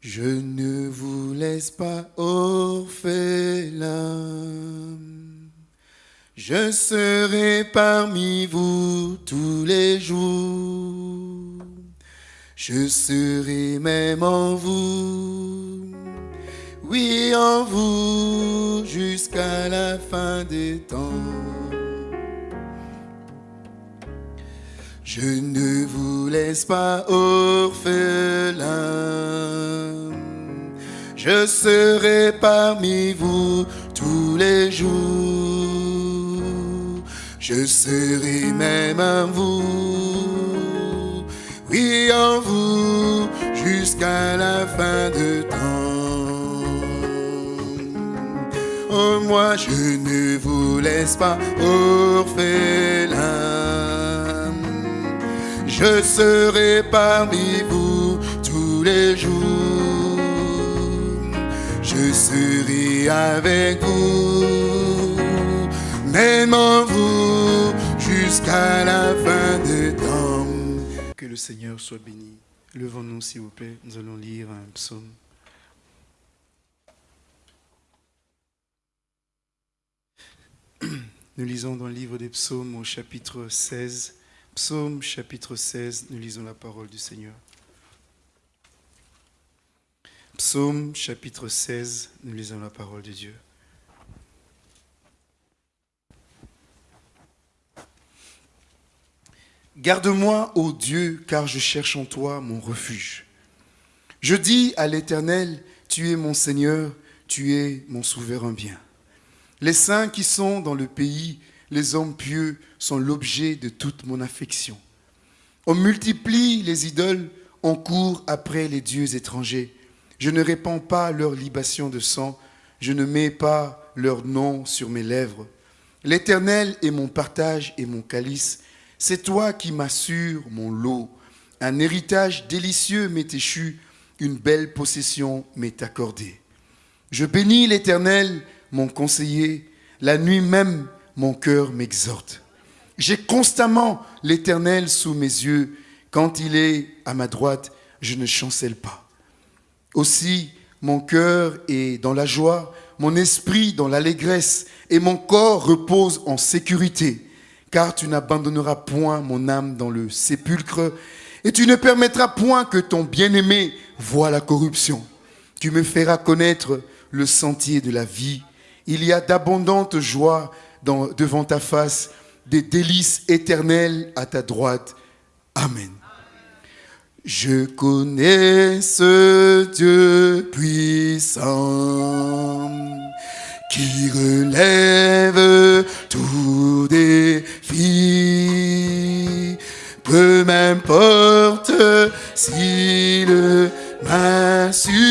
Je ne vous laisse pas orphelin. Je serai parmi vous tous les jours. Je serai même en vous. Oui, en vous jusqu'à la fin des temps. Je ne vous laisse pas orphelin. Je serai parmi vous tous les jours. Je serai même en vous. Oui, en vous jusqu'à la fin de temps. Oh, moi, je ne vous laisse pas orphelin. Je serai parmi vous tous les jours. Je serai avec vous, même en vous, jusqu'à la fin des temps. Que le Seigneur soit béni. Levons-nous, s'il vous plaît. Nous allons lire un psaume. Nous lisons dans le livre des psaumes au chapitre 16, Psaume chapitre 16, nous lisons la parole du Seigneur. Psaume chapitre 16, nous lisons la parole de Dieu. Garde-moi, ô Dieu, car je cherche en toi mon refuge. Je dis à l'Éternel, tu es mon Seigneur, tu es mon souverain bien. Les saints qui sont dans le pays les hommes pieux sont l'objet de toute mon affection. On multiplie les idoles, on court après les dieux étrangers. Je ne répands pas leur libation de sang, je ne mets pas leur nom sur mes lèvres. L'Éternel est mon partage et mon calice. C'est toi qui m'assures mon lot. Un héritage délicieux m'est échu, une belle possession m'est accordée. Je bénis l'Éternel, mon conseiller. La nuit même, mon cœur m'exhorte. J'ai constamment l'Éternel sous mes yeux. Quand il est à ma droite, je ne chancelle pas. Aussi, mon cœur est dans la joie, mon esprit dans l'allégresse, et mon corps repose en sécurité, car tu n'abandonneras point mon âme dans le sépulcre, et tu ne permettras point que ton bien-aimé voie la corruption. Tu me feras connaître le sentier de la vie. Il y a d'abondantes joies devant ta face, des délices éternelles à ta droite. Amen. Je connais ce Dieu puissant qui relève tout défi. Peu m'importe s'il m'insurgit,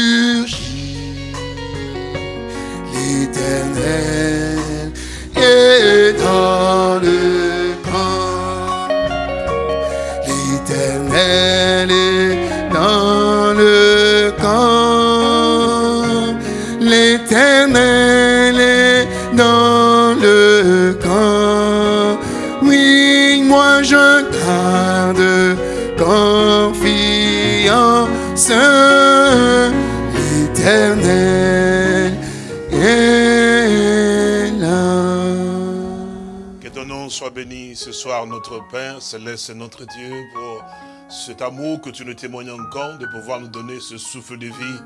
soir, notre Père, céleste notre Dieu, pour cet amour que tu nous témoignes encore, de pouvoir nous donner ce souffle de vie,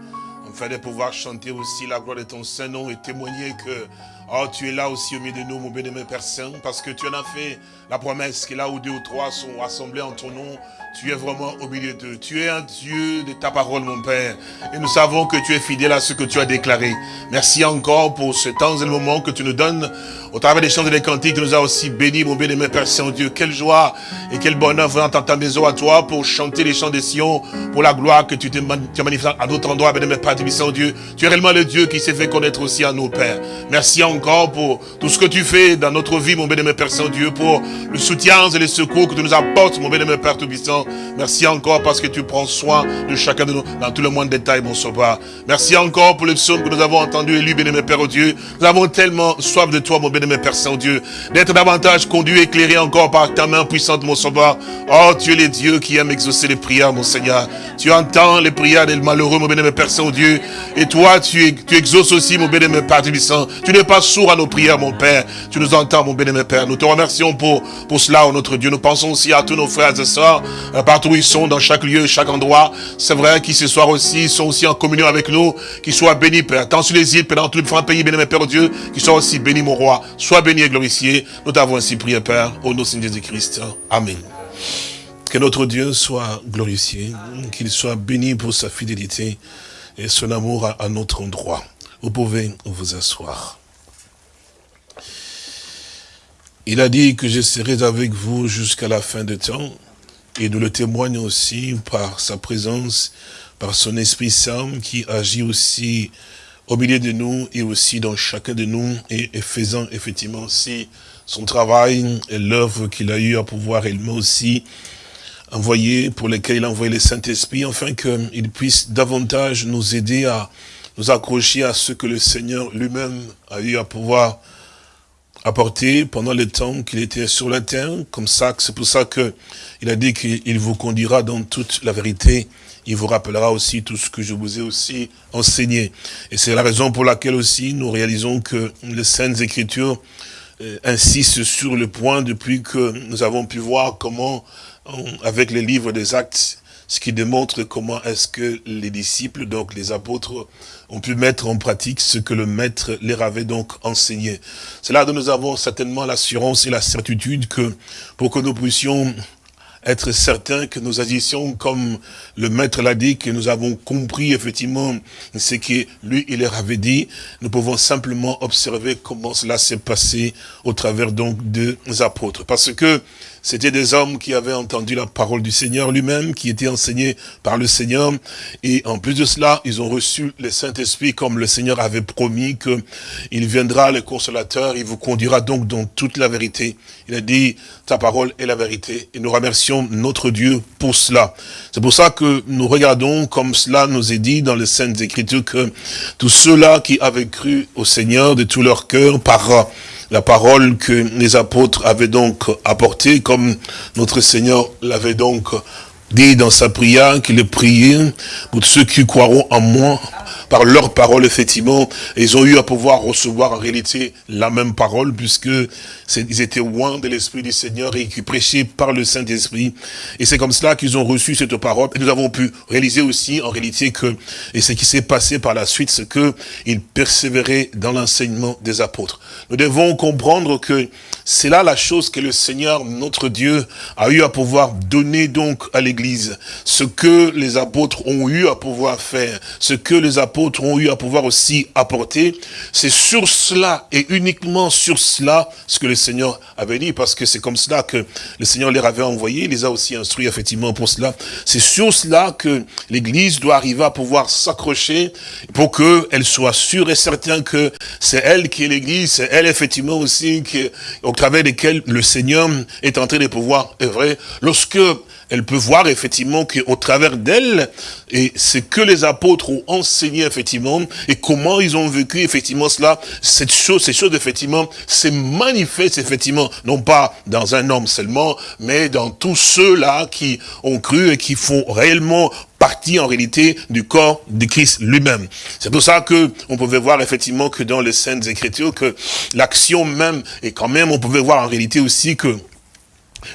afin de pouvoir chanter aussi la gloire de ton Saint-Nom et témoigner que oh, tu es là aussi au milieu de nous, mon bénémoine Père Saint, parce que tu en as fait la promesse que là où deux ou trois sont rassemblés en ton nom, tu es vraiment au milieu d'eux. Tu es un Dieu de ta parole, mon Père. Et nous savons que tu es fidèle à ce que tu as déclaré. Merci encore pour ce temps et le moment que tu nous donnes au travers des chants et des cantiques. Tu nous as aussi bénis, mon bien-aimé Père Saint-Dieu. Quelle joie et quel bonheur venant dans ta maison à toi pour chanter les chants des Sion, pour la gloire que tu te manifestes à d'autres endroits, bien-aimé Père Saint-Dieu. Tu es réellement le Dieu qui s'est fait connaître aussi à nos pères. Merci encore pour tout ce que tu fais dans notre vie, mon bénémoine Père Saint-Dieu, pour le soutien et les secours que tu nous apportes, mon bénémoine Père Tout-Puissant. Merci encore parce que tu prends soin de chacun de nous dans tout le moindre détail, mon sauveur. Merci encore pour les psaumes que nous avons entendus et lus, bénémoine Père Dieu. Nous avons tellement soif de toi, mon bénémoine Père Saint-Dieu, d'être davantage conduit, éclairé encore par ta main puissante, mon sauveur. Oh, tu es le Dieu qui aime exaucer les prières, mon Seigneur. Tu entends les prières des malheureux, mon bénémoine Père Saint-Dieu. Et toi, tu, tu exauces aussi, mon bénémoine Père Tout-Puissant. Tu n'es pas sourd à nos prières, mon Père. Tu nous entends, mon bénémoine Père. Nous te remercions pour, pour cela, oh notre Dieu. Nous pensons aussi à tous nos frères et sœurs, euh, partout où ils sont, dans chaque lieu, chaque endroit. C'est vrai qu'ils ce soir aussi sont aussi en communion avec nous. Qu'ils soient bénis, Père. Tant sur les îles, Père, dans les différents pays, bénémoine Père Dieu. Qu'ils soient aussi bénis, mon roi. Sois béni et glorifié. Nous t'avons ainsi prié, Père, au nom de Jésus-Christ. Amen. Que notre Dieu soit glorifié, qu'il soit béni pour sa fidélité et son amour à notre endroit. Vous pouvez vous asseoir. Il a dit que je serai avec vous jusqu'à la fin des temps. Et nous le témoignons aussi par sa présence, par son Esprit Saint qui agit aussi au milieu de nous et aussi dans chacun de nous et, faisant effectivement aussi son travail et l'œuvre qu'il a eu à pouvoir également aussi envoyer, pour lesquels il a envoyé le Saint-Esprit, afin qu'il puisse davantage nous aider à nous accrocher à ce que le Seigneur lui-même a eu à pouvoir apporter pendant le temps qu'il était sur la terre, comme ça, c'est pour ça que il a dit qu'il vous conduira dans toute la vérité, il vous rappellera aussi tout ce que je vous ai aussi enseigné. Et c'est la raison pour laquelle aussi nous réalisons que les Saintes Écritures euh, insistent sur le point depuis que nous avons pu voir comment, avec les livres des actes, ce qui démontre comment est-ce que les disciples, donc les apôtres, ont pu mettre en pratique ce que le maître leur avait donc enseigné. C'est là que nous avons certainement l'assurance et la certitude que pour que nous puissions être certains que nous agissions comme le maître l'a dit, que nous avons compris effectivement ce que lui, il leur avait dit. Nous pouvons simplement observer comment cela s'est passé au travers donc des apôtres. Parce que c'était des hommes qui avaient entendu la parole du Seigneur lui-même, qui étaient enseignés par le Seigneur. Et en plus de cela, ils ont reçu le Saint-Esprit comme le Seigneur avait promis qu'il viendra, le consolateur, il vous conduira donc dans toute la vérité. Il a dit, ta parole est la vérité. Et nous remercions notre Dieu pour cela. C'est pour ça que nous regardons, comme cela nous est dit dans les Saintes Écritures, que tous ceux-là qui avaient cru au Seigneur de tout leur cœur, par la parole que les apôtres avaient donc apportée, comme notre Seigneur l'avait donc dit dans sa prière, qu'il est prié pour ceux qui croiront en moi, par leur parole, effectivement, ils ont eu à pouvoir recevoir en réalité la même parole, puisque ils étaient loin de l'Esprit du Seigneur et qui prêchaient par le Saint-Esprit. Et c'est comme cela qu'ils ont reçu cette parole. Et nous avons pu réaliser aussi, en réalité, que, et ce qui s'est passé par la suite, c'est que ils persévéraient dans l'enseignement des apôtres. Nous devons comprendre que c'est là la chose que le Seigneur, notre Dieu, a eu à pouvoir donner donc à l'Église. Ce que les apôtres ont eu à pouvoir faire, ce que les apôtres ont eu à pouvoir aussi apporter, c'est sur cela et uniquement sur cela ce que le Seigneur avait dit, parce que c'est comme cela que le Seigneur les avait envoyés, il les a aussi instruits effectivement pour cela. C'est sur cela que l'Église doit arriver à pouvoir s'accrocher pour qu'elle soit sûre et certaine que c'est elle qui est l'Église, c'est elle effectivement aussi au travers desquelles le Seigneur est en train de pouvoir œuvrer. Lorsque elle peut voir effectivement qu'au travers d'elle, et ce que les apôtres ont enseigné effectivement, et comment ils ont vécu effectivement cela, cette chose, ces choses effectivement, se manifestent effectivement, non pas dans un homme seulement, mais dans tous ceux-là qui ont cru et qui font réellement partie en réalité du corps de Christ lui-même. C'est pour ça que on pouvait voir effectivement que dans les Saintes Écritures, que l'action même, et quand même on pouvait voir en réalité aussi que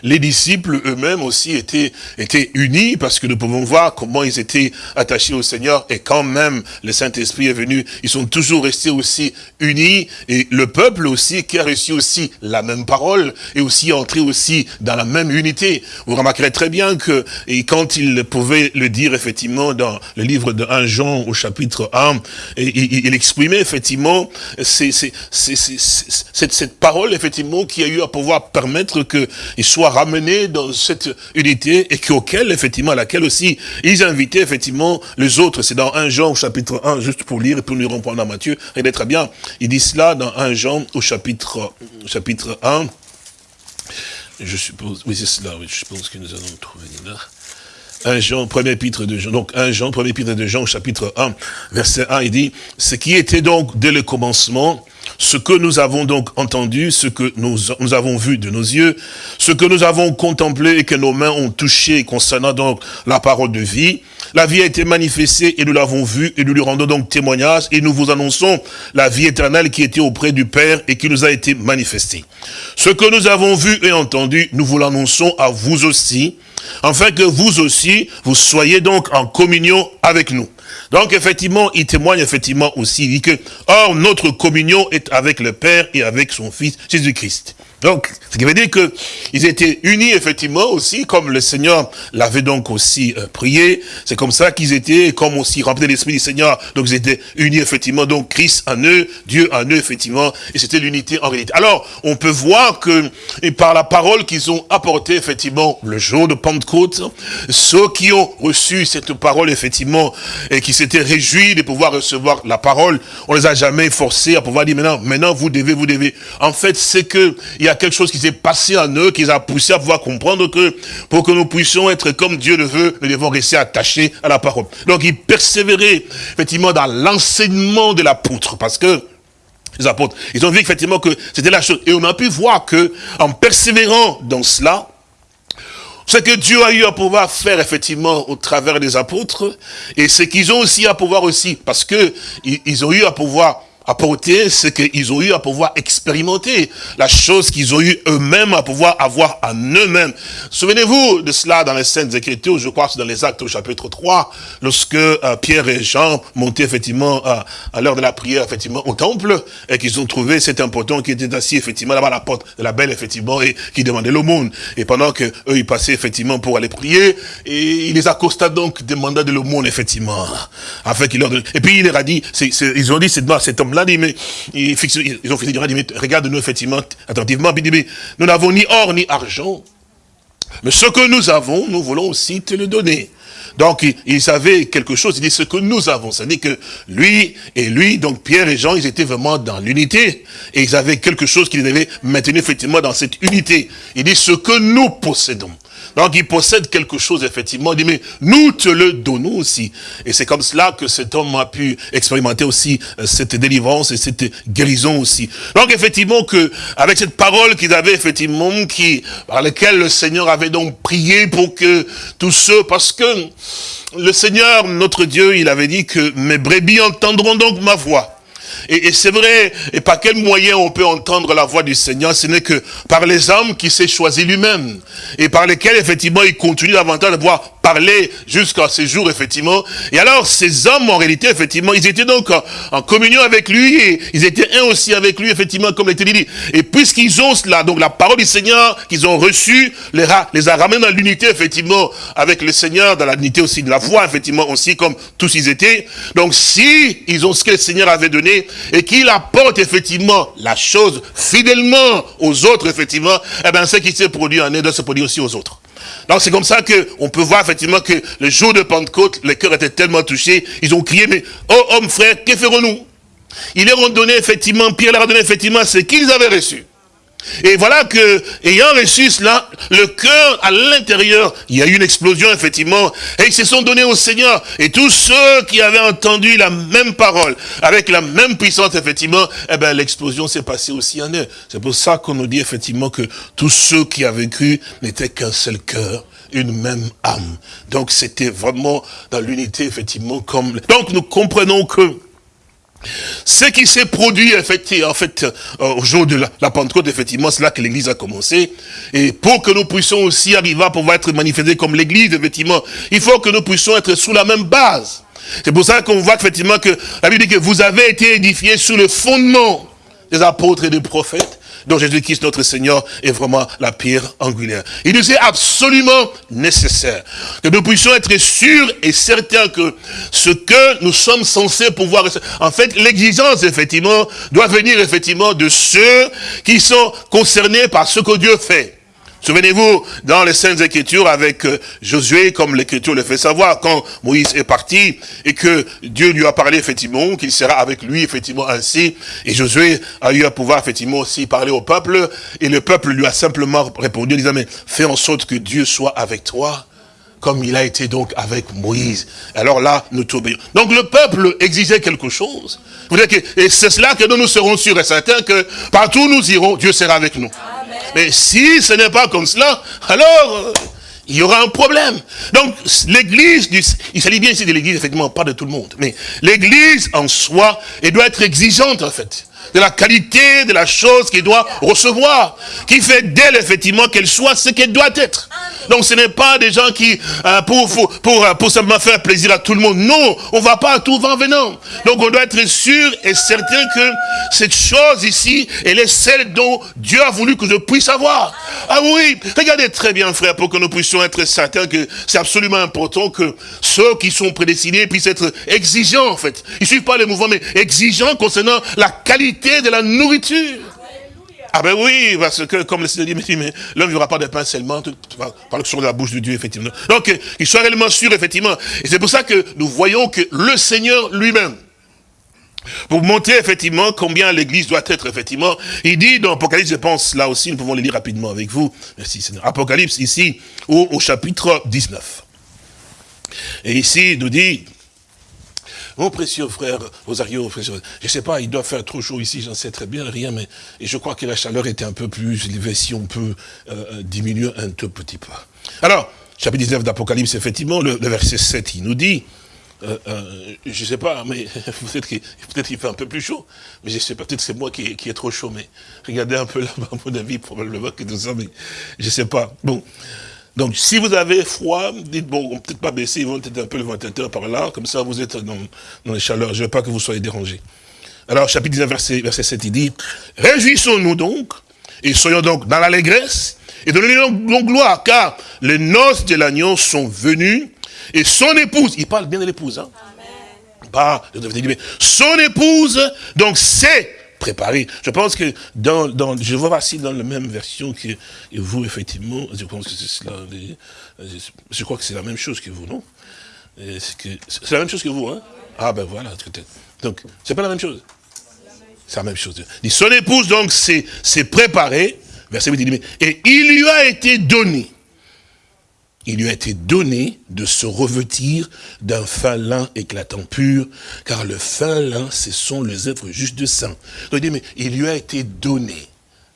les disciples eux-mêmes aussi étaient, étaient unis parce que nous pouvons voir comment ils étaient attachés au Seigneur et quand même le Saint-Esprit est venu, ils sont toujours restés aussi unis et le peuple aussi qui a reçu aussi la même parole et aussi entré aussi dans la même unité. Vous remarquerez très bien que quand il pouvait le dire effectivement dans le livre de 1 Jean au chapitre 1, et, il exprimait effectivement cette, parole effectivement qui a eu à pouvoir permettre que soient dans cette unité et qu'auquel, effectivement, à laquelle aussi, ils invitaient, effectivement, les autres. C'est dans 1 Jean au chapitre 1, juste pour lire et pour nous reprendre à Matthieu. Regardez très bien. Il dit cela dans 1 Jean au chapitre, chapitre 1. Je suppose, oui, c'est cela, oui, je pense que nous allons trouver là. 1 Jean, premier épître de Jean, donc 1 Jean, premier épître de Jean, chapitre 1, verset 1, il dit, ce qui était donc dès le commencement, ce que nous avons donc entendu, ce que nous, avons vu de nos yeux, ce que nous avons contemplé et que nos mains ont touché concernant donc la parole de vie, la vie a été manifestée et nous l'avons vue et nous lui rendons donc témoignage et nous vous annonçons la vie éternelle qui était auprès du Père et qui nous a été manifestée. Ce que nous avons vu et entendu, nous vous l'annonçons à vous aussi, afin que vous aussi, vous soyez donc en communion avec nous. Donc effectivement, il témoigne effectivement aussi, il dit que, or notre communion est avec le Père et avec son Fils Jésus-Christ. Donc, ce qui veut dire qu'ils étaient unis effectivement aussi, comme le Seigneur l'avait donc aussi euh, prié. C'est comme ça qu'ils étaient, comme aussi remplis de l'Esprit du Seigneur. Donc, ils étaient unis effectivement, donc Christ en eux, Dieu en eux effectivement, et c'était l'unité en réalité. Alors, on peut voir que, par la parole qu'ils ont apportée effectivement le jour de Pentecôte, ceux qui ont reçu cette parole effectivement, et qui s'étaient réjouis de pouvoir recevoir la parole, on les a jamais forcés à pouvoir dire maintenant, maintenant vous devez, vous devez. En fait, c'est que, y a quelque chose qui s'est passé en eux, qui les a poussés à pouvoir comprendre que pour que nous puissions être comme Dieu le veut, nous devons rester attachés à la parole. Donc ils persévéraient effectivement dans l'enseignement de l'apôtre, parce que les apôtres, ils ont vu effectivement que c'était la chose. Et on a pu voir que en persévérant dans cela, ce que Dieu a eu à pouvoir faire effectivement au travers des apôtres, et ce qu'ils ont aussi à pouvoir aussi, parce que ils ont eu à pouvoir apporter ce qu'ils ont eu à pouvoir expérimenter, la chose qu'ils ont eu eux-mêmes à pouvoir avoir en eux-mêmes. Souvenez-vous de cela dans les Saintes Écritures, je crois que c'est dans les Actes au chapitre 3, lorsque euh, Pierre et Jean montaient effectivement euh, à l'heure de la prière effectivement au temple, et qu'ils ont trouvé cet important qui était assis effectivement là-bas à la porte de la belle effectivement, et qui demandait l'aumône. Et pendant que eux ils passaient effectivement pour aller prier, et il les accosta donc, demanda de l'aumône effectivement, afin qu'il leur donne. Et puis il leur a dit, ils ont dit, c'est cet homme-là, dit, mais, ils, ont fait dire, mais regarde-nous effectivement, attentivement, nous n'avons ni or ni argent, mais ce que nous avons, nous voulons aussi te le donner. Donc, ils savaient quelque chose, il dit ce que nous avons. C'est-à-dire que lui et lui, donc Pierre et Jean, ils étaient vraiment dans l'unité. Et ils avaient quelque chose qu'ils devaient maintenir effectivement dans cette unité. Il dit ce que nous possédons. Donc il possède quelque chose, effectivement. Il dit, mais nous te le donnons aussi. Et c'est comme cela que cet homme a pu expérimenter aussi euh, cette délivrance et cette guérison aussi. Donc effectivement que, avec cette parole qu'ils avaient effectivement, qui, par laquelle le Seigneur avait donc prié pour que tous ceux, parce que le Seigneur, notre Dieu, il avait dit que mes brebis entendront donc ma voix. Et, c'est vrai, et par quel moyen on peut entendre la voix du Seigneur Ce n'est que par les âmes qu'il s'est choisi lui-même. Et par lesquelles, effectivement, il continue davantage de pouvoir parler jusqu'à ces jours, effectivement. Et alors, ces hommes, en réalité, effectivement, ils étaient donc en, communion avec lui, et ils étaient un aussi avec lui, effectivement, comme l'était dit. Et puisqu'ils ont cela, donc la parole du Seigneur qu'ils ont reçue, les, les a ramenés dans l'unité, effectivement, avec le Seigneur, dans l'unité aussi de la foi, effectivement, aussi, comme tous ils étaient. Donc, si ils ont ce que le Seigneur avait donné, et qu'il apporte, effectivement, la chose fidèlement aux autres, effectivement, eh bien, ce qui s'est produit en eux doit se produire aussi aux autres. Donc c'est comme ça qu'on peut voir effectivement que le jour de Pentecôte, les cœurs étaient tellement touchés, ils ont crié, mais oh homme frère, que ferons-nous? Ils leur ont donné effectivement, Pierre leur a donné effectivement ce qu'ils avaient reçu. Et voilà que, ayant reçu cela, le cœur à l'intérieur, il y a eu une explosion, effectivement, et ils se sont donnés au Seigneur. Et tous ceux qui avaient entendu la même parole, avec la même puissance, effectivement, eh ben, l'explosion s'est passée aussi en eux. C'est pour ça qu'on nous dit, effectivement, que tous ceux qui avaient cru n'étaient qu'un seul cœur une même âme. Donc c'était vraiment dans l'unité, effectivement, comme... Donc nous comprenons que ce qui s'est produit, en fait, euh, au jour de la, Pentecôte, effectivement, c'est là que l'Église a commencé. Et pour que nous puissions aussi arriver à pouvoir être manifestés comme l'Église, effectivement, il faut que nous puissions être sous la même base. C'est pour ça qu'on voit effectivement que la Bible dit que vous avez été édifiés sous le fondement des apôtres et des prophètes dont Jésus-Christ notre Seigneur est vraiment la pierre angulaire. Il nous est absolument nécessaire que nous puissions être sûrs et certains que ce que nous sommes censés pouvoir... En fait, l'exigence, effectivement, doit venir, effectivement, de ceux qui sont concernés par ce que Dieu fait. Souvenez-vous, dans les Saintes Écritures, avec euh, Josué, comme l'Écriture le fait savoir, quand Moïse est parti, et que Dieu lui a parlé, effectivement, qu'il sera avec lui, effectivement, ainsi, et Josué a eu à pouvoir, effectivement, aussi parler au peuple, et le peuple lui a simplement répondu, disant, mais fais en sorte que Dieu soit avec toi, comme il a été donc avec Moïse. Alors là, nous t'obéissons. Donc le peuple exigeait quelque chose. Et c'est cela que nous, nous serons sûrs et certains que partout où nous irons, Dieu sera avec nous. Mais si ce n'est pas comme cela, alors euh, il y aura un problème. Donc l'église, il s'agit bien ici de l'église, effectivement, pas de tout le monde. Mais l'église en soi, elle doit être exigeante en fait de la qualité de la chose qu'il doit recevoir, qui fait d'elle effectivement qu'elle soit ce qu'elle doit être. Donc ce n'est pas des gens qui, euh, pour, pour, euh, pour, simplement faire plaisir à tout le monde. Non, on va pas à tout vent venant. Donc on doit être sûr et certain que cette chose ici, elle est celle dont Dieu a voulu que je puisse avoir. Ah oui, regardez très bien frère, pour que nous puissions être certains que c'est absolument important que ceux qui sont prédestinés puissent être exigeants en fait. Ils ne suivent pas les mouvements, mais exigeants concernant la qualité de la nourriture. Ah ben oui, parce que comme le Seigneur dit, mais l'homme ne vivra pas de pain seulement, par sur la bouche de Dieu, effectivement. Donc, il soit réellement sûr, effectivement. Et c'est pour ça que nous voyons que le Seigneur lui-même, pour montrer effectivement combien l'église doit être, effectivement, il dit dans Apocalypse, je pense, là aussi, nous pouvons le lire rapidement avec vous. Merci Seigneur. Apocalypse, ici, au, au chapitre 19. Et ici, il nous dit, mon précieux frère Rosario, je ne sais pas, il doit faire trop chaud ici, j'en sais très bien, rien, mais et je crois que la chaleur était un peu plus élevée, si on peut euh, euh, diminuer un tout petit peu. Alors, chapitre 19 d'Apocalypse, effectivement, le, verset 7, il nous dit, euh, je ne sais pas, mais peut-être qu'il fait un peu plus chaud, mais je ne sais pas, peut-être c'est moi qui, qui est trop chaud, mais regardez un peu là, à mon avis, probablement que nous sommes, mais je ne sais pas. Bon, donc, si vous avez froid, dites, bon, peut-être pas baisser, ils vont peut-être un peu le ventilateur par là, comme ça vous êtes dans, dans les chaleurs, je ne veux pas que vous soyez dérangés. Alors, chapitre 19, verset, verset 7, il dit, Réjouissons-nous donc, et soyons donc dans l'allégresse, et donnons-nous donc gloire, car les noces de l'agneau sont venues, et son épouse, il parle bien de l'épouse, hein Amen. Pas, son épouse, donc c'est préparé. Je pense que dans, dans je vois dans la même version que vous, effectivement, je pense que c'est cela, je crois que c'est la même chose que vous, non? C'est la même chose que vous, hein? Ah ben voilà, donc, c'est pas la même chose. C'est la même chose. son épouse, donc, s'est préparée, verset 8, et il lui a été donné il lui a été donné de se revêtir d'un fin lin éclatant pur, car le fin lin, ce sont les œuvres justes de saint. Il dit, mais il lui a été donné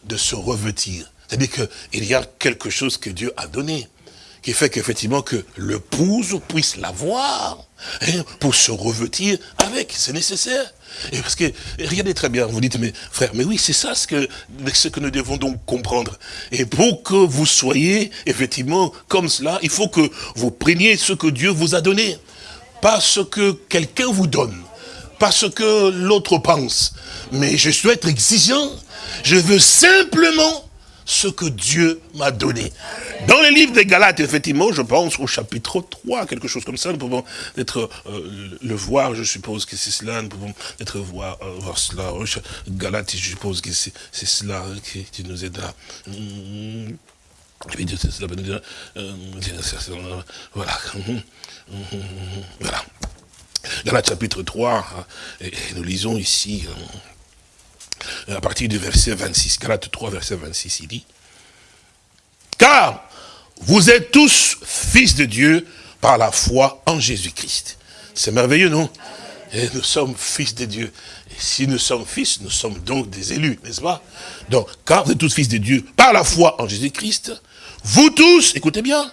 de se revêtir. C'est-à-dire qu'il y a quelque chose que Dieu a donné qui fait qu'effectivement que l'épouse puisse l'avoir hein, pour se revêtir avec, c'est nécessaire. Et parce que, regardez très bien, vous dites, mais frère, mais oui, c'est ça ce que, ce que nous devons donc comprendre. Et pour que vous soyez effectivement comme cela, il faut que vous preniez ce que Dieu vous a donné. Pas ce que quelqu'un vous donne, pas ce que l'autre pense. Mais je souhaite exigeant. Je veux simplement ce que Dieu m'a donné. Dans les livres des Galates, effectivement, je pense au chapitre 3, quelque chose comme ça, nous pouvons être, euh, le voir, je suppose que c'est cela, nous pouvons être voir, euh, voir cela. Galates, je suppose que c'est cela qui, nous aide à... Voilà. Voilà. Galates chapitre 3, et nous lisons ici à partir du verset 26, Galates 3, verset 26, il dit, car vous êtes tous fils de Dieu par la foi en Jésus-Christ. C'est merveilleux, non? Nous sommes fils de Dieu. Si nous sommes fils, nous sommes donc des élus, n'est-ce pas? Donc, car vous êtes tous fils de Dieu par la foi en Jésus-Christ, vous tous, écoutez bien,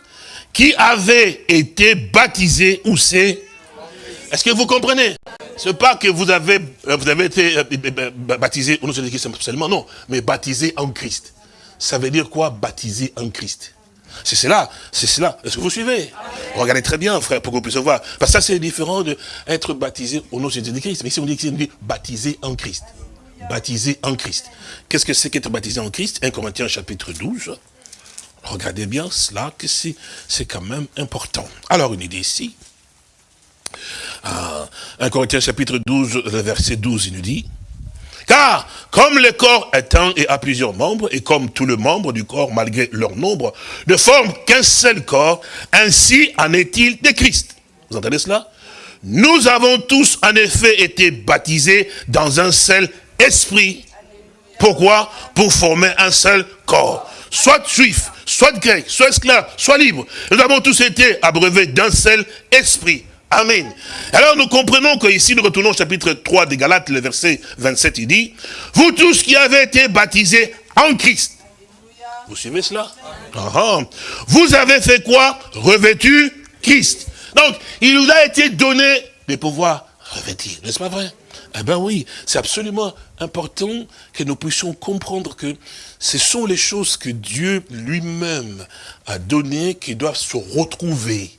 qui avez été baptisés, où c'est Est-ce que vous comprenez? C'est pas que vous avez, euh, vous avez été euh, baptisé au nom de Christ seulement, non, mais baptisé en Christ. Ça veut dire quoi, baptisé en Christ? C'est cela, c'est cela. Est-ce que vous suivez? Regardez très bien, frère, pour que vous puissiez voir. Parce que ça, c'est différent d'être baptisé au nom de Jésus-Christ. Mais ici, on dit, on dit baptisé en Christ. Baptisé en Christ. Qu'est-ce que c'est qu'être baptisé en Christ? 1 Corinthiens chapitre 12. Regardez bien cela, que c'est quand même important. Alors, une idée ici. 1 Corinthiens chapitre 12, le verset 12, il nous dit, Car, comme le corps est un et a plusieurs membres, et comme tous les membres du corps, malgré leur nombre, ne forment qu'un seul corps, ainsi en est-il de Christ. Vous entendez cela Nous avons tous en effet été baptisés dans un seul esprit. Pourquoi? Pour former un seul corps. Soit juif, soit grec, soit esclave, soit libre. Nous avons tous été abreuvés d'un seul esprit. Amen. Alors nous comprenons que ici nous retournons au chapitre 3 des Galates, le verset 27, il dit, vous tous qui avez été baptisés en Christ. Vous suivez cela? Ah, ah. Vous avez fait quoi? Revêtu Christ. Donc, il nous a été donné de pouvoir revêtir, n'est-ce pas vrai? Eh bien oui, c'est absolument important que nous puissions comprendre que ce sont les choses que Dieu lui-même a données qui doivent se retrouver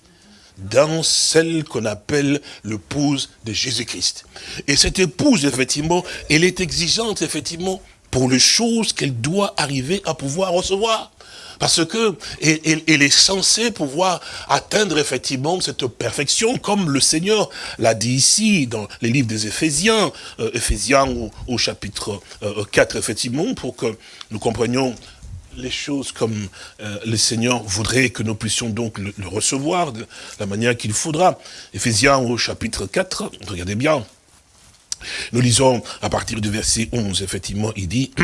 dans celle qu'on appelle l'épouse de Jésus-Christ. Et cette épouse, effectivement, elle est exigeante, effectivement, pour les choses qu'elle doit arriver à pouvoir recevoir. Parce que elle, est censée pouvoir atteindre effectivement cette perfection, comme le Seigneur l'a dit ici dans les livres des Éphésiens, euh, Éphésiens au, chapitre 4, euh, effectivement, pour que nous comprenions les choses comme euh, le Seigneur voudrait que nous puissions donc le, recevoir de la manière qu'il faudra. Éphésiens au chapitre 4, regardez bien. Nous lisons à partir du verset 11, effectivement, il dit...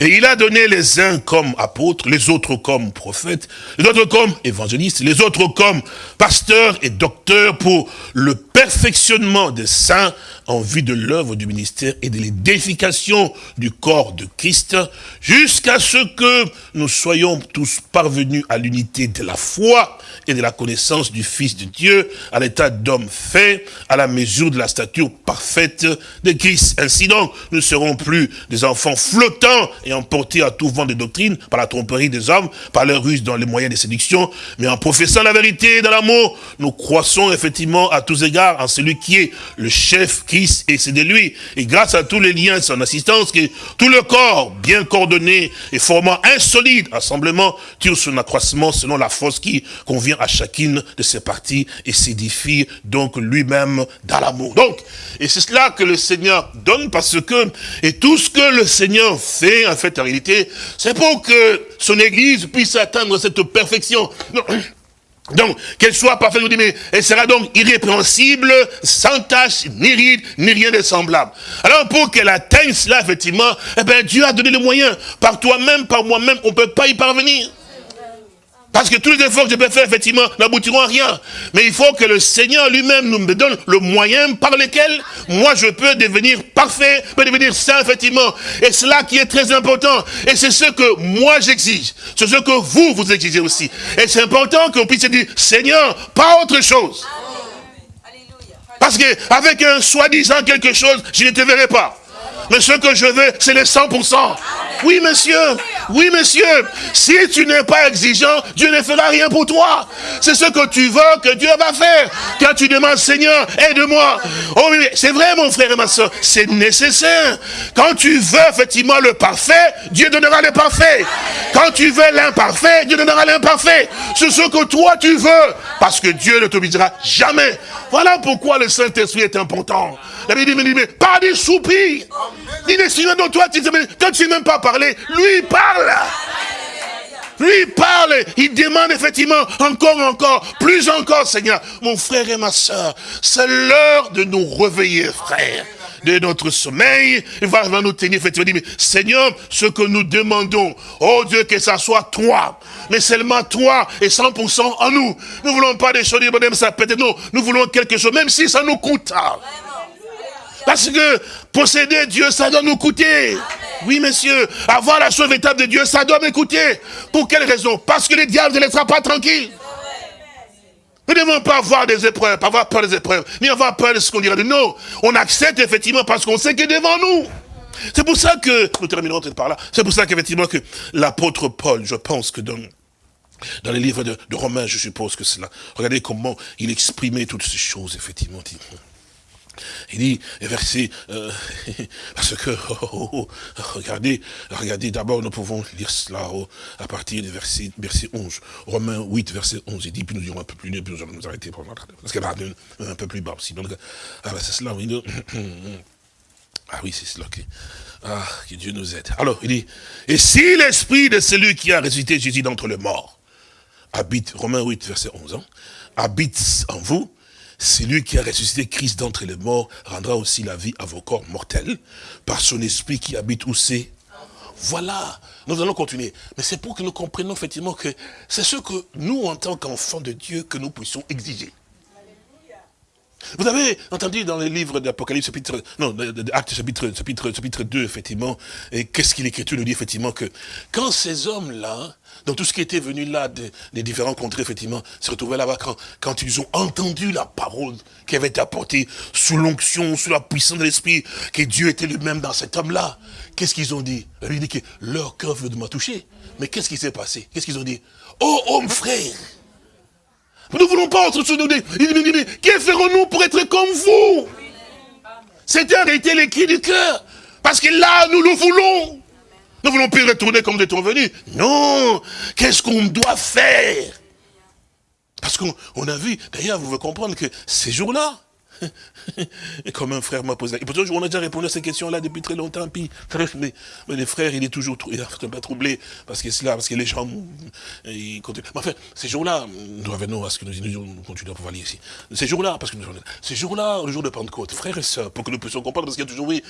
Et il a donné les uns comme apôtres, les autres comme prophètes, les autres comme évangélistes, les autres comme pasteurs et docteurs pour le perfectionnement des saints en vue de l'œuvre du ministère et de l'édification du corps de Christ, jusqu'à ce que nous soyons tous parvenus à l'unité de la foi et de la connaissance du Fils de Dieu, à l'état d'homme fait, à la mesure de la stature parfaite de Christ. Ainsi donc, nous ne serons plus des enfants flottants et emportés à tout vent de doctrine par la tromperie des hommes, par leur ruse dans les moyens de séduction, mais en professant la vérité dans l'amour, nous croissons effectivement à tous égards en celui qui est le chef Christ et c'est de lui. Et grâce à tous les liens de son assistance, que tout le corps, bien coordonné et formant un solide assemblement, tire son accroissement selon la force qui convient à chacune de ses parties et s'édifie donc lui-même dans l'amour. Donc, et c'est cela que le Seigneur donne parce que, et tout ce que le Seigneur fait, en fait, en réalité, c'est pour que son Église puisse atteindre cette perfection. Donc, qu'elle soit parfaite, vous dites, mais elle sera donc irrépréhensible, sans tache, ni ride, ni rien de semblable. Alors, pour qu'elle atteigne cela, effectivement, eh bien, Dieu a donné les moyens. Par toi-même, par moi-même, on ne peut pas y parvenir. Parce que tous les efforts que je peux faire, effectivement, n'aboutiront à rien. Mais il faut que le Seigneur lui-même nous donne le moyen par lequel moi je peux devenir parfait, peux devenir saint, effectivement. Et c'est là qui est très important. Et c'est ce que moi j'exige. C'est ce que vous, vous exigez aussi. Et c'est important qu'on puisse dire, Seigneur, pas autre chose. Parce qu'avec un soi-disant quelque chose, je ne te verrai pas. Mais ce que je veux, c'est les 100%. Oui, monsieur. Oui, monsieur. Si tu n'es pas exigeant, Dieu ne fera rien pour toi. C'est ce que tu veux que Dieu va faire. Quand tu demandes, Seigneur, aide-moi. Oh c'est vrai, mon frère et ma soeur. C'est nécessaire. Quand tu veux effectivement le parfait, Dieu donnera le parfait. Quand tu veux l'imparfait, Dieu donnera l'imparfait. C'est ce que toi tu veux. Parce que Dieu ne t'obligera jamais. Voilà pourquoi le Saint-Esprit est important. La Bible dit, mais pas des soupirs. Ni des signes dont toi, tu ne sais même pas parler, lui parle. Lui parle, il demande effectivement encore, encore, plus encore, Seigneur. Mon frère et ma soeur, c'est l'heure de nous réveiller, frère de notre sommeil, il va, nous tenir, effectivement, mais Seigneur, ce que nous demandons, oh Dieu, que ça soit toi, mais seulement toi et 100% en nous. Nous ne voulons pas des choses, ça peut-être, non, nous voulons quelque chose, même si ça nous coûte. Parce que posséder Dieu, ça doit nous coûter. Oui, monsieur, avoir la chose véritable de Dieu, ça doit me coûter. Pour quelle raison? Parce que le diable ne laissera pas tranquille. Nous ne devons pas avoir des épreuves, pas avoir peur des épreuves, ni avoir peur de ce qu'on dira nous. On accepte effectivement parce qu'on sait qu'il est devant nous. C'est pour ça que, nous terminerons par là, c'est pour ça qu'effectivement que l'apôtre Paul, je pense que dans, dans les livres de, de Romains, je suppose que c'est là, regardez comment il exprimait toutes ces choses, effectivement. Il dit, verset, euh, parce que, oh, oh, oh, regardez, regardez, d'abord nous pouvons lire cela à partir du verset, verset 11. Romains 8, verset 11, il dit, puis nous dirons un peu plus, puis nous allons nous arrêter, parce qu'il y a un peu plus bas aussi. Donc, ah, ben, c'est cela, Ah oui, c'est cela. Ah, que Dieu nous aide. Alors, il dit, et si l'esprit de celui qui a ressuscité Jésus d'entre les morts habite, Romains 8, verset 11, hein, habite en vous, celui qui a ressuscité Christ d'entre les morts rendra aussi la vie à vos corps mortels par son esprit qui habite où c'est voilà, nous allons continuer. Mais c'est pour que nous comprenions effectivement que c'est ce que nous, en tant qu'enfants de Dieu, que nous puissions exiger. Vous avez entendu dans les livres d'Apocalypse, chapitre, non, d'Actes, chapitre, chapitre, chapitre 2, effectivement, et qu'est-ce qu'il l'écriture nous dit, effectivement, que quand ces hommes-là, dans tout ce qui était venu là, des, différents contrées, effectivement, se retrouvaient là-bas, quand, quand ils ont entendu la parole qui avait été apportée sous l'onction, sous la puissance de l'Esprit, que Dieu était lui-même dans cet homme-là, qu'est-ce qu'ils ont dit? Il dit que leur cœur veut de me toucher. Mais qu'est-ce qui s'est passé? Qu'est-ce qu'ils ont dit? Oh, homme frère nous ne voulons pas. Il dit, que ferons-nous pour être comme vous? C'était arrêter les cris du cœur. Parce que là, nous le voulons. Nous ne voulons plus retourner comme nous étions venus. Non. Qu'est-ce qu'on doit faire? Parce qu'on a vu, d'ailleurs, vous devez comprendre que ces jours-là, Et comme un frère m'a posé la question, on a déjà répondu à ces questions-là depuis très longtemps, puis mais, mais les frères, il est toujours un troublé, parce que c'est là, parce que les gens, ils continuent. Enfin, ces jours-là, nous revenons à ce que nous, nous continuons à pouvoir lire ici. Ces jours-là, parce que nous, ces jours-là, le jour de Pentecôte, frères et sœurs, pour que nous puissions comprendre, parce qu'il y a toujours, oui,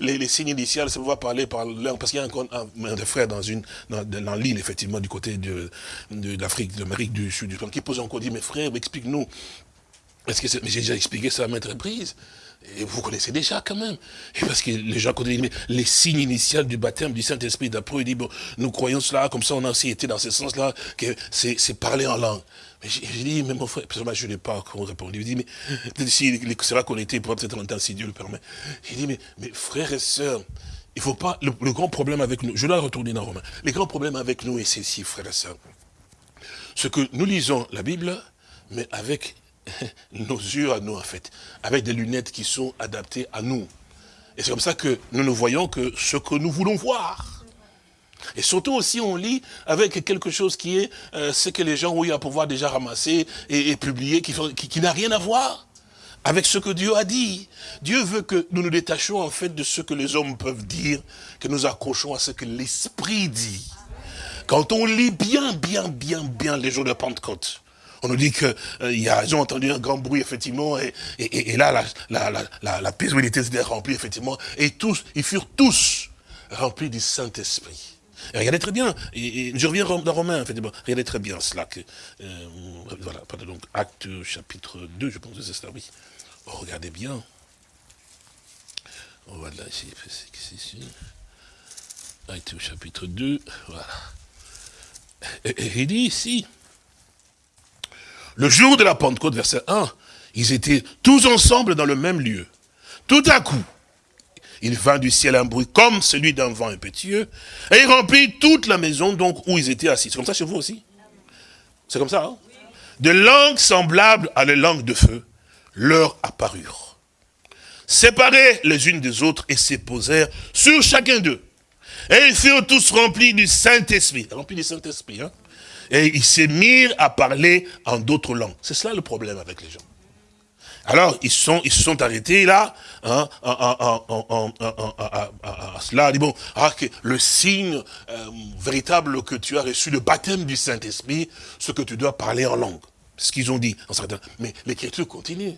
les, signes initiaux, ça va parler par l'un, parce qu'il y a un, un, des frères dans une, dans, l'île, effectivement, du côté de, l'Afrique, de l'Amérique du Sud, qui pose encore, dit, mais frère, explique-nous, parce que j'ai déjà expliqué ça à maintes reprises. Et vous connaissez déjà quand même. Et parce que les gens connaissent les signes initiaux du baptême du Saint-Esprit. D'après, il dit, bon, nous croyons cela, comme ça on a aussi été dans ce sens-là, que c'est parler en langue. Mais j'ai dit, mais mon frère, je n'ai pas encore répondu. Il dit, mais si, là qu'on était, peut-être si Dieu le permet. J'ai dit, mais, mais frères et sœurs, il faut pas, le, grand problème avec nous, je dois retourner dans Romain, le grand problème avec nous est ceci, frères et sœurs. Ce que nous lisons la Bible, mais avec nos yeux à nous, en fait, avec des lunettes qui sont adaptées à nous. Et c'est comme ça que nous ne voyons que ce que nous voulons voir. Et surtout aussi, on lit avec quelque chose qui est euh, ce que les gens ont eu à pouvoir déjà ramasser et, publier, qui, qui, n'a rien à voir avec ce que Dieu a dit. Dieu veut que nous nous détachions en fait de ce que les hommes peuvent dire, que nous accrochons à ce que l'Esprit dit. Quand on lit bien, bien, bien, bien les jours de Pentecôte, on nous dit qu'ils euh, ont entendu un grand bruit, effectivement, et, là, la, la, la, la paisibilité s'était remplie, effectivement, et tous, ils furent tous remplis du Saint-Esprit. regardez très bien, je reviens dans Romain, effectivement, regardez très bien cela, que, euh, voilà, donc, acte chapitre 2, je pense que c'est ça, oui. Oh, regardez bien. Oh, voilà, c'est ici. Acte chapitre 2, voilà. Et, il dit ici, le jour de la Pentecôte, verset 1, ils étaient tous ensemble dans le même lieu. Tout à coup, il vint du ciel un bruit comme celui d'un vent impétueux, et il remplit toute la maison donc où ils étaient assis. C'est comme ça chez vous aussi? C'est comme ça, hein? De langues semblables à les langues de feu leur apparurent. Séparés les unes des autres et se posèrent sur chacun d'eux. Et ils furent tous remplis du Saint-Esprit. Remplis du Saint-Esprit, hein? Et ils se mirent à parler en d'autres langues. C'est cela le problème avec les gens. Alors, ils sont, ils se sont arrêtés là, hein, à cela, dit bon, ah, le signe euh, véritable que tu as reçu, le baptême du Saint-Esprit, ce que tu dois parler en langue. C'est ce qu'ils ont dit. Mais l'écriture continue.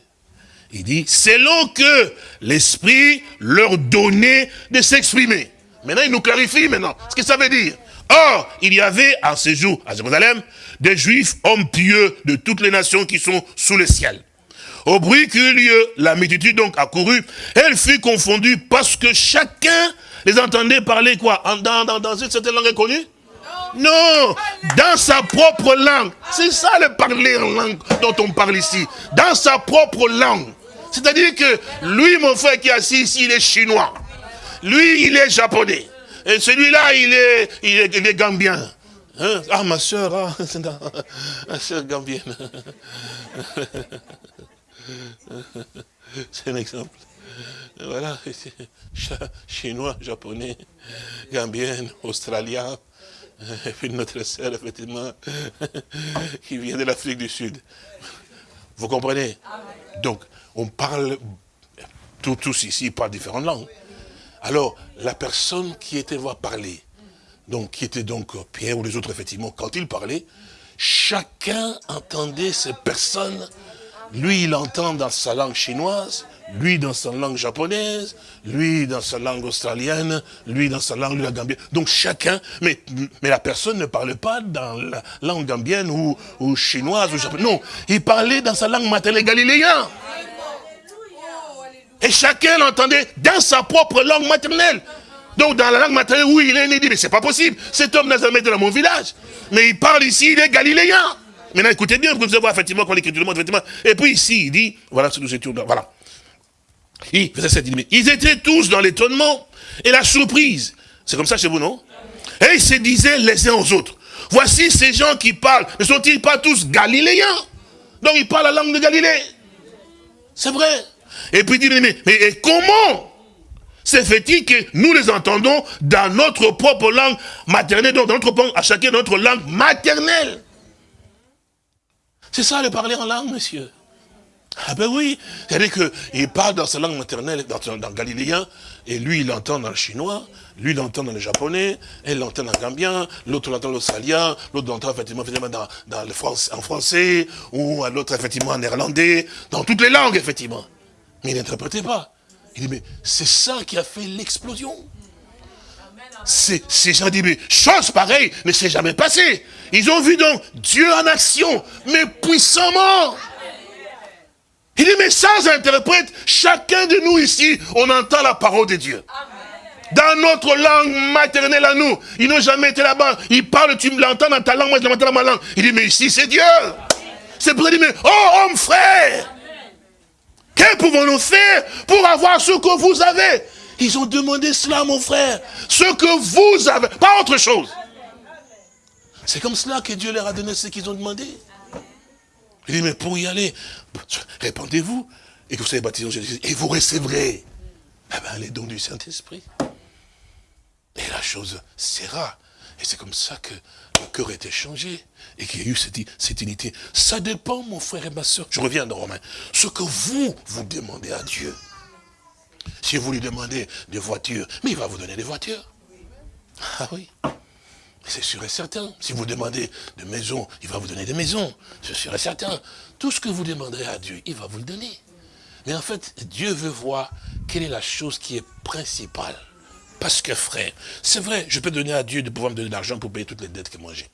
Il dit, selon que l'Esprit leur donnait de s'exprimer. Maintenant, il nous clarifie maintenant ce que ça veut dire. Or, il y avait à ce jour, à Jérusalem, des juifs, hommes pieux de toutes les nations qui sont sous le ciel. Au bruit qu'eut lieu, la multitude donc accourut, elle fut confondue parce que chacun les entendait parler quoi? Dans, dans, dans une certaine langue inconnue? Non, dans sa propre langue. C'est ça le parler en langue dont on parle ici. Dans sa propre langue. C'est-à-dire que lui, mon frère qui est assis ici, il est chinois. Lui, il est japonais. Celui-là, il est, gambien. Hein? Ah, ma soeur, ah, ma soeur gambienne. C'est un exemple. Voilà, chinois, japonais, gambienne, australien, et puis notre sœur, effectivement, qui vient de l'Afrique du Sud. Vous comprenez? Donc, on parle tous ici parlent différentes langues. Alors, la personne qui était voir parler, donc qui était donc Pierre ou les autres, effectivement, quand il parlait, chacun entendait ces personnes. Lui, il entend dans sa langue chinoise, lui dans sa langue japonaise, lui dans sa langue australienne, lui dans sa langue la gambienne. Donc chacun, mais, mais la personne ne parlait pas dans la langue gambienne ou, ou chinoise ou japonaise. Non, il parlait dans sa langue maternelle galiléenne. Et chacun l'entendait dans sa propre langue maternelle. Donc dans la langue maternelle, oui, il est né, il dit, mais c'est pas possible. Cet homme n'a jamais été dans mon village. Mais il parle ici, il est galiléen. Maintenant, écoutez bien, vous allez voir effectivement quand l'écriture demande, effectivement. Et puis ici, il dit, voilà ce que nous étions, voilà. Il faisait cette Ils étaient tous dans l'étonnement et la surprise. C'est comme ça chez vous, non? Et ils se disaient les uns aux autres. Voici ces gens qui parlent. Ne sont-ils pas tous galiléens? Donc ils parlent la langue de Galilée. C'est vrai. Et puis dit, mais, mais comment se fait-il que nous les entendons dans notre propre langue maternelle, donc dans notre, à chacun notre langue maternelle? C'est ça le parler en langue, monsieur. Ah ben oui, c'est-à-dire qu'il parle dans sa langue maternelle, dans, dans, le galiléen, et lui il l'entend dans le chinois, lui il l'entend dans le japonais, elle l'entend en gambien, l'autre l'entend en australien, l'autre l'entend effectivement, dans, dans le France, en français, ou l'autre effectivement en néerlandais, dans toutes les langues effectivement. Mais il n'interprétait pas. Il dit, mais c'est ça qui a fait l'explosion. Ces gens disent, mais chose pareille ne s'est jamais passée. Ils ont vu donc Dieu en action, mais puissamment. Il dit, mais sans interprète, chacun de nous ici, on entend la parole de Dieu. Dans notre langue maternelle à nous. Ils n'ont jamais été là-bas. Ils parlent, tu l'entends dans ta langue, moi je l'entends dans ma langue. Il dit, mais ici c'est Dieu. C'est pour dire, mais, oh homme frère, que pouvons-nous faire pour avoir ce que vous avez? Ils ont demandé cela, mon frère. Ce que vous avez, pas autre chose. C'est comme cela que Dieu leur a donné ce qu'ils ont demandé. Il dit, mais pour y aller, répandez-vous, et que vous soyez baptisés en Jésus, et vous recevrez eh ben, les dons du Saint-Esprit. Et la chose sera. Et c'est comme ça que le cœur été changé et qu'il y a eu cette, cette, unité. Ça dépend, mon frère et ma soeur. Je reviens dans Romain. Ce que vous, vous demandez à Dieu. Si vous lui demandez des voitures, mais il va vous donner des voitures. Ah oui. C'est sûr et certain. Si vous demandez de maisons, il va vous donner des maisons. C'est sûr et certain. Tout ce que vous demanderez à Dieu, il va vous le donner. Mais en fait, Dieu veut voir quelle est la chose qui est principale. Parce que frère, c'est vrai, je peux donner à Dieu de pouvoir me donner de l'argent pour payer toutes les dettes que moi j'ai.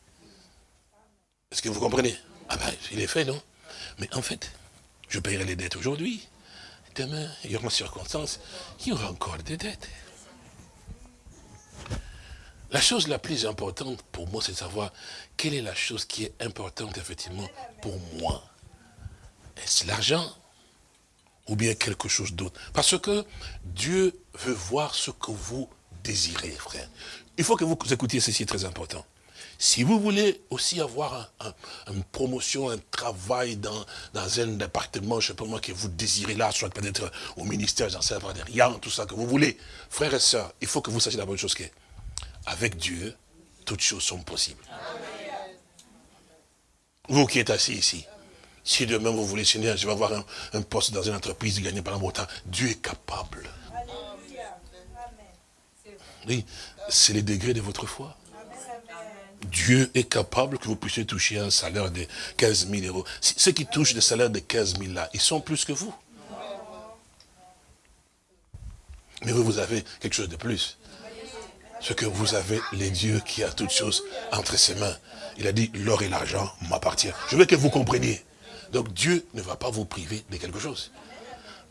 Est-ce que vous comprenez? Ah ben, il est fait, non? Mais en fait, je paierai les dettes aujourd'hui. Demain, il y aura une circonstance, il y aura encore des dettes. La chose la plus importante pour moi, c'est de savoir quelle est la chose qui est importante, effectivement, pour moi. Est-ce l'argent ou bien quelque chose d'autre? Parce que Dieu veut voir ce que vous désirez, frère. Il faut que vous écoutiez ceci, très important. Si vous voulez aussi avoir une promotion, un travail dans, dans un département, je ne sais pas moi, que vous désirez là, soit peut-être au ministère, j'en sais pas, rien, tout ça que vous voulez, frères et sœurs, il faut que vous sachiez la bonne chose que avec Dieu, toutes choses sont possibles. Vous qui êtes assis ici, si demain vous voulez, Seigneur, je vais avoir un, poste dans une entreprise, gagner pendant mon temps, Dieu est capable. Oui, c'est les degrés de votre foi. Dieu est capable que vous puissiez toucher un salaire de 15 000 euros. Ceux qui touchent des salaires de 15 000 là, ils sont plus que vous. Mais vous, vous avez quelque chose de plus ce que vous avez les dieux qui a toutes choses entre ses mains. Il a dit, l'or et l'argent m'appartiennent. Je veux que vous compreniez. Donc Dieu ne va pas vous priver de quelque chose.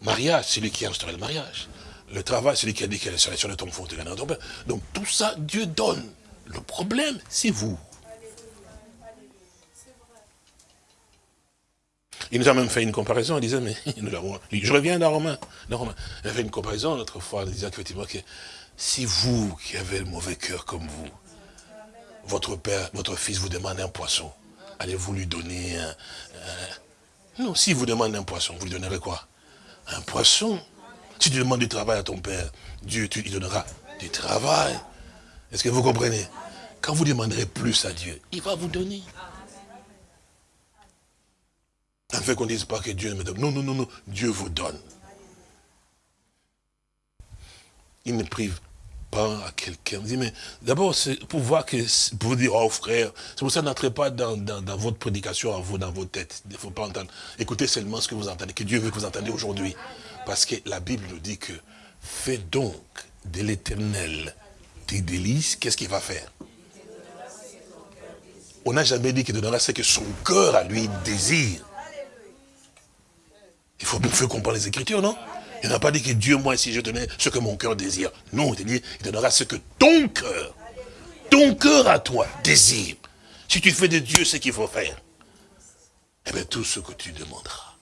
Mariage, c'est lui qui a instauré le mariage. Le travail, c'est lui qui a dit serait sur le tombe fond de ton père. Donc tout ça, Dieu donne. Le problème, c'est vous. Il nous a même fait une comparaison, il disait, mais je reviens dans Romain, dans. Il a fait une comparaison l'autre fois, il disait effectivement que si vous qui avez le mauvais cœur comme vous, votre père, votre fils vous demande un poisson, allez-vous lui donner un, Non, si vous demandez un poisson, vous lui donnerez quoi? Un poisson. Si tu demandes du travail à ton père, Dieu tu lui donneras du travail. Est-ce que vous comprenez? Quand vous demanderez plus à Dieu, il va vous donner. En fait qu'on ne dise pas que Dieu me donne. Non, non, non, non. Dieu vous donne. il ne prive pas à quelqu'un. Mais d'abord, c'est pour voir que, pour vous dire, oh frère, c'est pour ça n'entrez pas dans, dans, votre prédication à vous, dans vos têtes. Il ne faut pas entendre. Écoutez seulement ce que vous entendez, que Dieu veut que vous entendiez aujourd'hui. Parce que la Bible nous dit que, fais donc de l'éternel tes délices, qu'est-ce qu'il va faire? On n'a jamais dit qu'il donnera ce que son cœur à lui désire. Il faut, il comprendre les Écritures, non? Il n'a pas dit que Dieu, moi, si je donnais ce que mon cœur désire. Non, il dit, il donnera ce que ton cœur, ton cœur à toi désire. Si tu fais de Dieu ce qu'il faut faire, eh bien, tout ce que tu demanderas.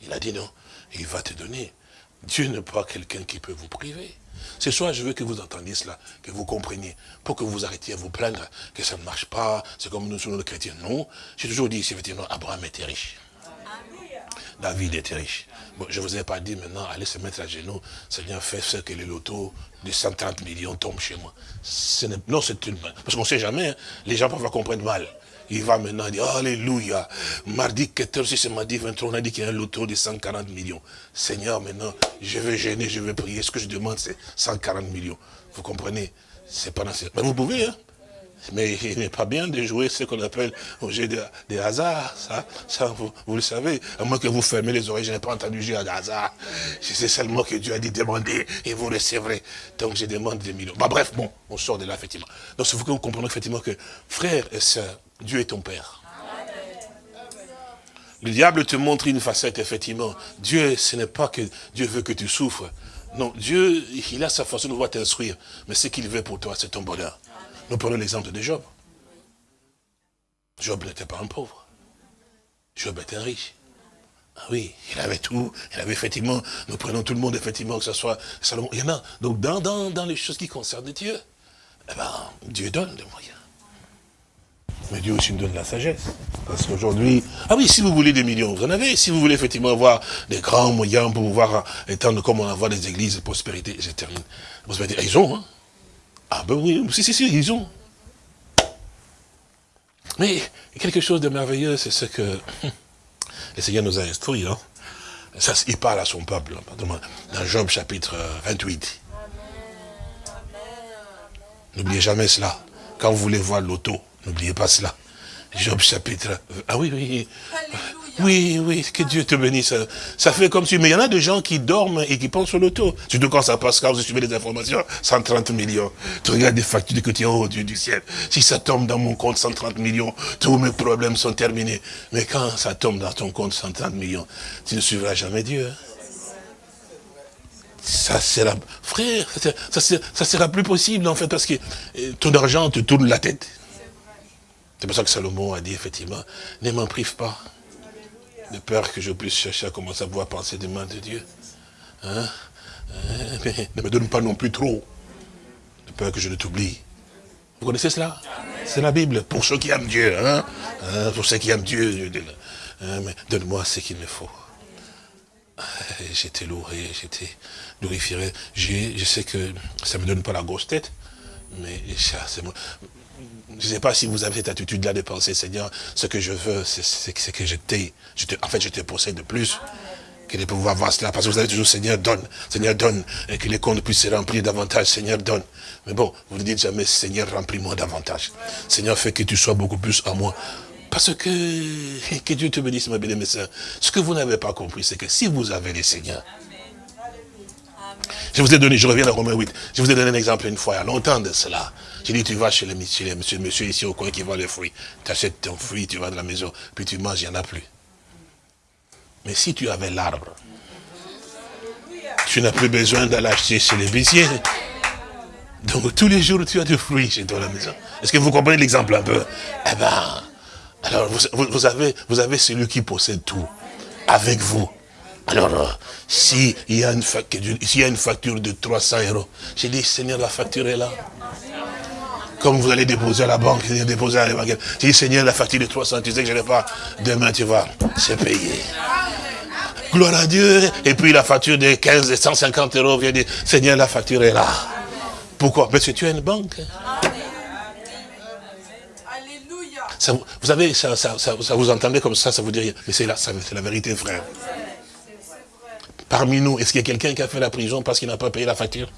Il a dit non, il va te donner. Dieu n'est pas quelqu'un qui peut vous priver. Ce soir, je veux que vous entendiez cela, que vous compreniez, pour que vous arrêtiez à vous plaindre que ça ne marche pas, c'est comme nous sommes les chrétiens. Non, j'ai toujours dit, effectivement, Abraham était riche. David était riche. Bon, je ne vous ai pas dit maintenant, allez se mettre à genoux, Seigneur, fais ce que le loto de 130 millions tombe chez moi. non, c'est une... Parce qu'on ne sait jamais, hein. les gens peuvent comprendre mal. Il va maintenant dire, Alléluia. Mardi 14, c'est mardi 23, on a dit qu'il y a un loto de 140 millions. Seigneur, maintenant, je vais gêner, je vais prier. Ce que je demande, c'est 140 millions. Vous comprenez? C'est pas nécessaire. Mais vous pouvez, hein mais il n'est pas bien de jouer ce qu'on appelle au jeu de, hasard. Ça, ça vous, le savez. À moins que vous fermez les oreilles, je n'ai pas entendu jeu de hasard. C'est seulement que Dieu a dit demander et vous recevrez. Donc je demande des millions. Bah, bref, bon, on sort de là, effectivement. Donc il faut que vous compreniez effectivement que, frère et sœurs, Dieu est ton Père. Le diable te montre une facette, effectivement. Dieu, ce n'est pas que Dieu veut que tu souffres. Non, Dieu, il a sa façon de voir t'instruire. Mais ce qu'il veut pour toi, c'est ton bonheur. Nous prenons l'exemple de Job. Job n'était pas un pauvre. Job était riche. Ah oui, il avait tout, il avait effectivement, nous prenons tout le monde, effectivement, que ce soit Salomon, il y en a. Donc dans, dans, les choses qui concernent Dieu, eh ben, Dieu donne des moyens. Mais Dieu aussi nous donne la sagesse. Parce qu'aujourd'hui, ah oui, si vous voulez des millions, vous en avez. Si vous voulez effectivement avoir des grands moyens pour pouvoir étendre comme on a des églises de prospérité, je termine. Vous allez dire, ils ont, hein. Ah ben oui, si, si, si, ils ont. Mais quelque chose de merveilleux, c'est ce que le Seigneur nous a instruit. Hein. Ça, il parle à son peuple, hein, dans Job chapitre 28. N'oubliez jamais cela. Quand vous voulez voir l'auto, n'oubliez pas cela. Job chapitre... Ah oui, oui. Oui, oui, que Dieu te bénisse. Ça fait comme si... Mais il y en a des gens qui dorment et qui pensent au loto. Surtout quand ça passe, quand vous suivez les informations, 130 millions. Tu regardes des factures de côté, oh Dieu du ciel. Si ça tombe dans mon compte 130 millions, tous mes problèmes sont terminés. Mais quand ça tombe dans ton compte 130 millions, tu ne suivras jamais Dieu. Ça sera, frère, ça, ça sera plus possible en fait parce que euh, ton argent te tourne la tête. C'est pour ça que Salomon a dit effectivement, ne m'en prive pas de peur que je puisse chercher à commencer à pouvoir penser des mains de Dieu. Hein? Euh, ne me donne pas non plus trop, de peur que je ne t'oublie. Vous connaissez cela? C'est la Bible, pour ceux qui aiment Dieu. Hein? hein pour ceux qui aiment Dieu, donne-moi ce qu'il me faut. J'étais loué, j'étais glorifié. Je sais que ça ne me donne pas la grosse tête, mais ça, c'est moi je ne sais pas si vous avez cette attitude-là de penser, Seigneur, ce que je veux, c'est que je t'ai, en fait, je te possède de plus que de pouvoir voir cela. Parce que vous avez toujours, Seigneur, donne, Seigneur, donne, et que les comptes puissent se remplir davantage, Seigneur, donne. Mais bon, vous ne dites jamais, Seigneur, remplis-moi davantage. Seigneur, fais que tu sois beaucoup plus en moi. Parce que, que Dieu te bénisse, ma belle sœurs. Ce que vous n'avez pas compris, c'est que si vous avez les Seigneurs, je vous ai donné, je reviens à Romain 8, je vous ai donné un exemple une fois, il y a longtemps de cela. J'ai dit, tu vas chez le monsieur, ici au coin qui vend les fruits. Tu achètes ton fruit, tu vas dans la maison, puis tu manges, il n'y en a plus. Mais si tu avais l'arbre, tu n'as plus besoin d'aller acheter chez les baissiers. Donc tous les jours, tu as des fruits chez toi à la maison. Est-ce que vous comprenez l'exemple un peu? Eh bien, alors vous, avez, vous avez celui qui possède tout avec vous. Alors, euh, s'il y, a une y a une facture de 300 euros, j'ai dit, Seigneur, la facture est là. Comme vous allez déposer à la banque, déposer à la banque. J'ai dit, Seigneur, la facture de 300, tu sais que je n'ai pas. Demain, tu vas, c'est payé. Gloire à Dieu. Et puis la facture de 15 et 150 euros vient dire, Seigneur, la facture est là. Pourquoi? Parce que tu as une banque. Ça, vous savez, ça, vous entendez comme ça, ça vous dit rien. Mais c'est la, la vérité, frère. Parmi nous, est-ce qu'il y a quelqu'un qui a fait la prison parce qu'il n'a pas payé la facture?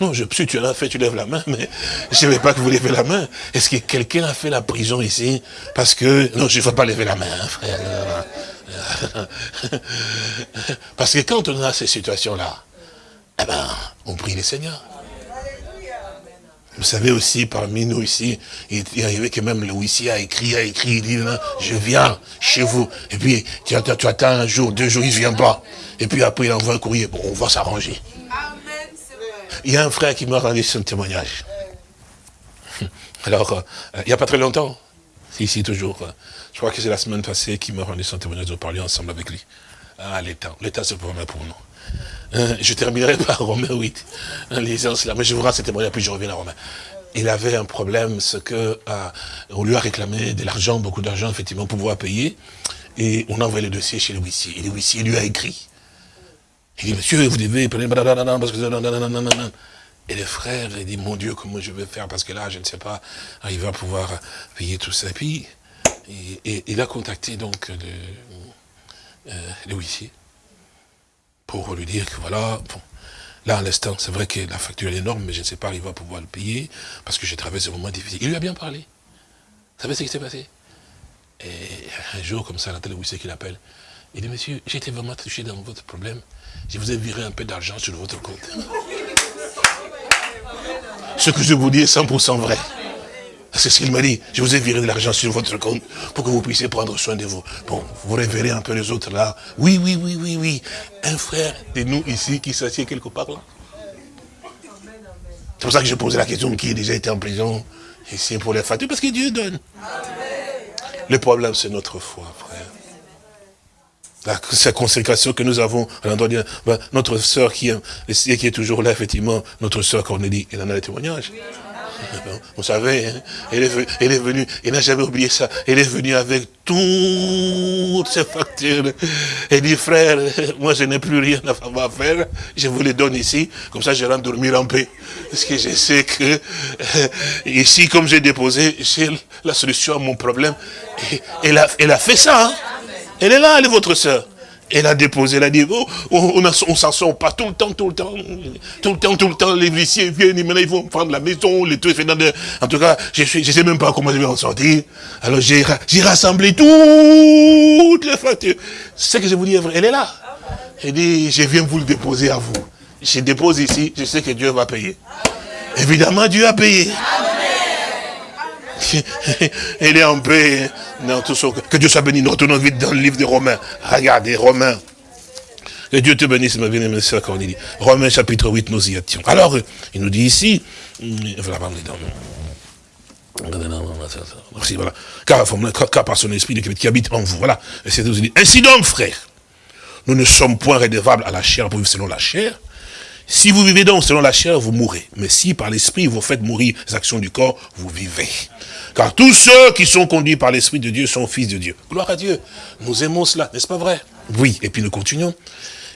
Non, je, si tu l'as fait, tu lèves la main, mais je ne veux pas que vous levez la main. Est-ce que quelqu'un a fait la prison ici Parce que, non, je ne veux pas lever la main, hein, frère. Parce que quand on a ces situations-là, eh ben, on prie le Seigneur. Vous savez aussi, parmi nous ici, il y avait que même le huissier a écrit, a écrit, il dit, je viens chez vous. Et puis, tu attends, tu attends un jour, deux jours, il ne vient pas. Et puis après, il envoie un courrier. Bon, on va s'arranger. Il y a un frère qui m'a rendu son témoignage. Alors, euh, il n'y a pas très longtemps, ici toujours, euh, je crois que c'est la semaine passée qu'il m'a rendu son témoignage, nous parlions ensemble avec lui. Ah, l'État, l'État c'est pour pour nous. Euh, je terminerai par Romain 8, en lisant cela, mais je vous rends ce témoignage, puis je reviens à Romain. Il avait un problème, ce que on lui a réclamé de l'argent, beaucoup d'argent, effectivement, pour pouvoir payer, et on a envoyé le dossier chez le huissier, et le huissier lui a écrit. Il dit, monsieur, vous devez parce que... Et le frère, il dit, mon Dieu, comment je vais faire? Parce que là, je ne sais pas, il va pouvoir payer tout ça. Et puis, il a contacté donc le, euh, le huissier pour lui dire que voilà, bon, là, à l'instant, c'est vrai que la facture est énorme, mais je ne sais pas, il va pouvoir le payer, parce que j'ai traversé un moment difficile. Il lui a bien parlé. Vous savez ce qui s'est passé? Et un jour, comme ça, la télé huissier qui l'appelle, il dit, monsieur, été vraiment touché dans votre problème. Je vous ai viré un peu d'argent sur votre compte. Ce que je vous dis est 100% vrai. C'est ce qu'il m'a dit. Je vous ai viré de l'argent sur votre compte pour que vous puissiez prendre soin de vous. Bon, vous révérez un peu les autres là. Oui, oui, oui, oui, oui. Un frère de nous ici qui s'assied quelque part là. C'est pour ça que je posais la question qui a déjà été en prison ici pour les factures, parce que Dieu donne. Le problème, c'est notre foi, frère la, consécration que nous avons à l'endroit de notre sœur qui, qui est toujours là, effectivement, notre sœur Cornélie, elle en a le témoignage. Vous savez, hein, elle, est venue, elle est venue, elle n'a jamais oublié ça, elle est venue avec toutes ses factures. Elle dit, frère, moi je n'ai plus rien à faire, je vous les donne ici, comme ça je rentre dormir en paix. Parce que je sais que ici, comme j'ai déposé, j'ai la solution à mon problème. Elle a, elle a fait ça. Hein. Elle est là, elle est votre soeur. Elle a déposé, elle a dit, oh, on ne s'en sort pas tout le temps, tout le temps, tout le temps, tout le temps, les huissiers viennent, maintenant ils vont prendre la maison, les trucs, en tout cas, je ne sais même pas comment je vais en sortir. Alors j'ai rassemblé toutes les factures. Ce que je vous dis elle est là. Elle dit, je viens vous le déposer à vous. Je dépose ici, je sais que Dieu va payer. Évidemment, Dieu a payé. Elle est en paix. Non, tout ça. Que Dieu soit béni. Nous retournons vite dans le livre de Romains. Regardez, Romains. Que Dieu te bénisse, ma bien-aimée sœur Cornélie. Romains chapitre 8, nous y étions. Alors, il nous dit ici, voilà, voilà. Car, car, par son esprit qui habite en vous. Voilà. Ainsi donc, frère, nous ne sommes point redevables à la chair pour vivre selon la chair. Si vous vivez donc selon la chair, vous mourrez. Mais si par l'esprit vous faites mourir les actions du corps, vous vivez. Car tous ceux qui sont conduits par l'Esprit de Dieu sont fils de Dieu. Gloire à Dieu. Nous aimons cela, n'est-ce pas vrai? Oui, et puis nous continuons.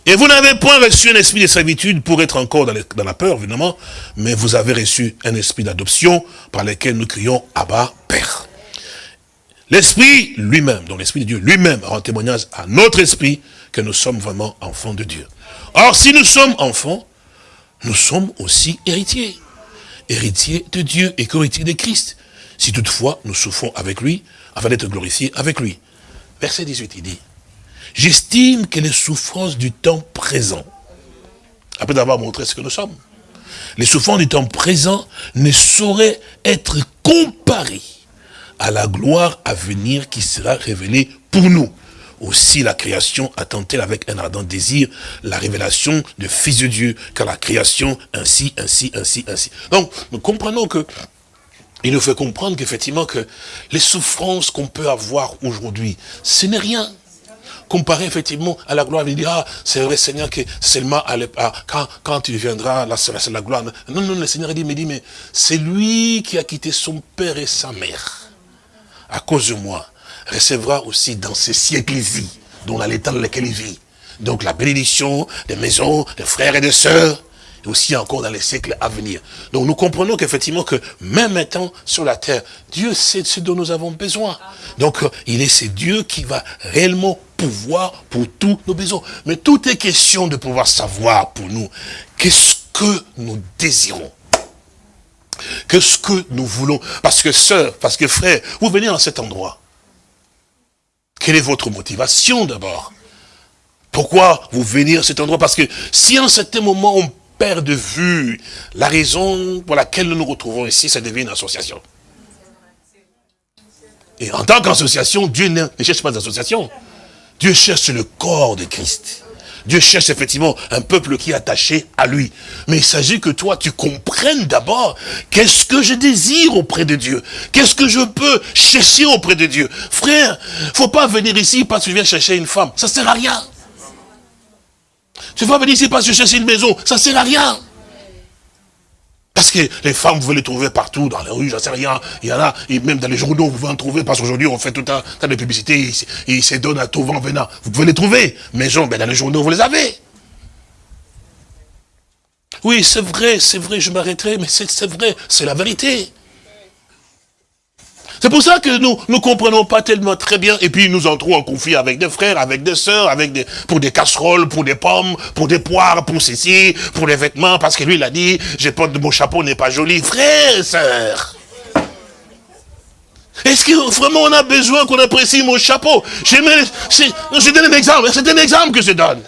Et vous n'avez point reçu un esprit de servitude pour être encore dans, la peur, évidemment, mais vous avez reçu un esprit d'adoption par lequel nous crions Abba, Père. L'esprit lui-même, donc l'esprit de Dieu lui-même rend témoignage à notre esprit que nous sommes vraiment enfants de Dieu. Or, si nous sommes enfants, nous sommes aussi héritiers. Héritiers de Dieu et co-héritiers de Christ si toutefois nous souffrons avec lui, afin d'être glorifiés avec lui? Verset 18, il dit, j'estime que les souffrances du temps présent, après avoir montré ce que nous sommes, les souffrances du temps présent ne sauraient être comparées à la gloire à venir qui sera révélée pour nous. Aussi la création attend-elle avec un ardent désir la révélation du Fils de Dieu, car la création ainsi, ainsi, ainsi, ainsi. Donc, nous comprenons que il nous fait comprendre qu'effectivement que les souffrances qu'on peut avoir aujourd'hui, ce n'est rien. Comparé effectivement à la gloire, il dit, ah, c'est vrai Seigneur que seulement à quand, quand tu viendras, là c'est la gloire. Non, non, le Seigneur dit, mais dit, mais c'est lui qui a quitté son père et sa mère. À cause de moi, recevra aussi dans ces siècles-ci, dont l'état dans lequel il vit. Donc la bénédiction des maisons, des frères et des sœurs, aussi encore dans les siècles à venir. Donc nous comprenons qu'effectivement que même étant sur la terre, Dieu sait ce dont nous avons besoin. Donc euh, il est ce Dieu qui va réellement pouvoir pour tous nos besoins. Mais tout est question de pouvoir savoir pour nous qu'est-ce que nous désirons. Qu'est-ce que nous voulons Parce que sœur, parce que frère, vous venez en cet endroit. Quelle est votre motivation d'abord? Pourquoi vous venez à cet endroit? Parce que si à un certain moment on perd de vue la raison pour laquelle nous nous retrouvons ici, ça devient une association. Et en tant qu'association, Dieu ne cherche pas d'association. Dieu cherche le corps de Christ. Dieu cherche effectivement un peuple qui est attaché à lui. Mais il s'agit que toi, tu comprennes d'abord qu'est-ce que je désire auprès de Dieu. Qu'est-ce que je peux chercher auprès de Dieu. Frère, faut pas venir ici parce que tu viens chercher une femme. Ça sert à rien. Tu vas venir ici parce que tu cherches une maison. Ça sert à rien. Parce que les femmes, vous pouvez les trouver partout, dans les rues, j'en sais rien. Il y en a, et même dans les journaux, vous pouvez en trouver, parce qu'aujourd'hui, on fait tout un tas de publicités, ils, se donnent à tout vent venant. Vous pouvez les trouver. Maison, ben dans les journaux, vous les avez. Oui, c'est vrai, c'est vrai, je m'arrêterai, mais c'est vrai, c'est la vérité. C'est pour ça que nous ne comprenons pas tellement très bien, et puis nous entrons en conflit avec des frères, avec des sœurs, avec des, pour des casseroles, pour des pommes, pour des poires, pour ceci, pour les vêtements, parce que lui il a dit, j'ai pas de mon chapeau n'est pas joli. Frère, sœur, est-ce que vraiment on a besoin qu'on apprécie mon chapeau? Donne un exemple, c'est un exemple que je donne.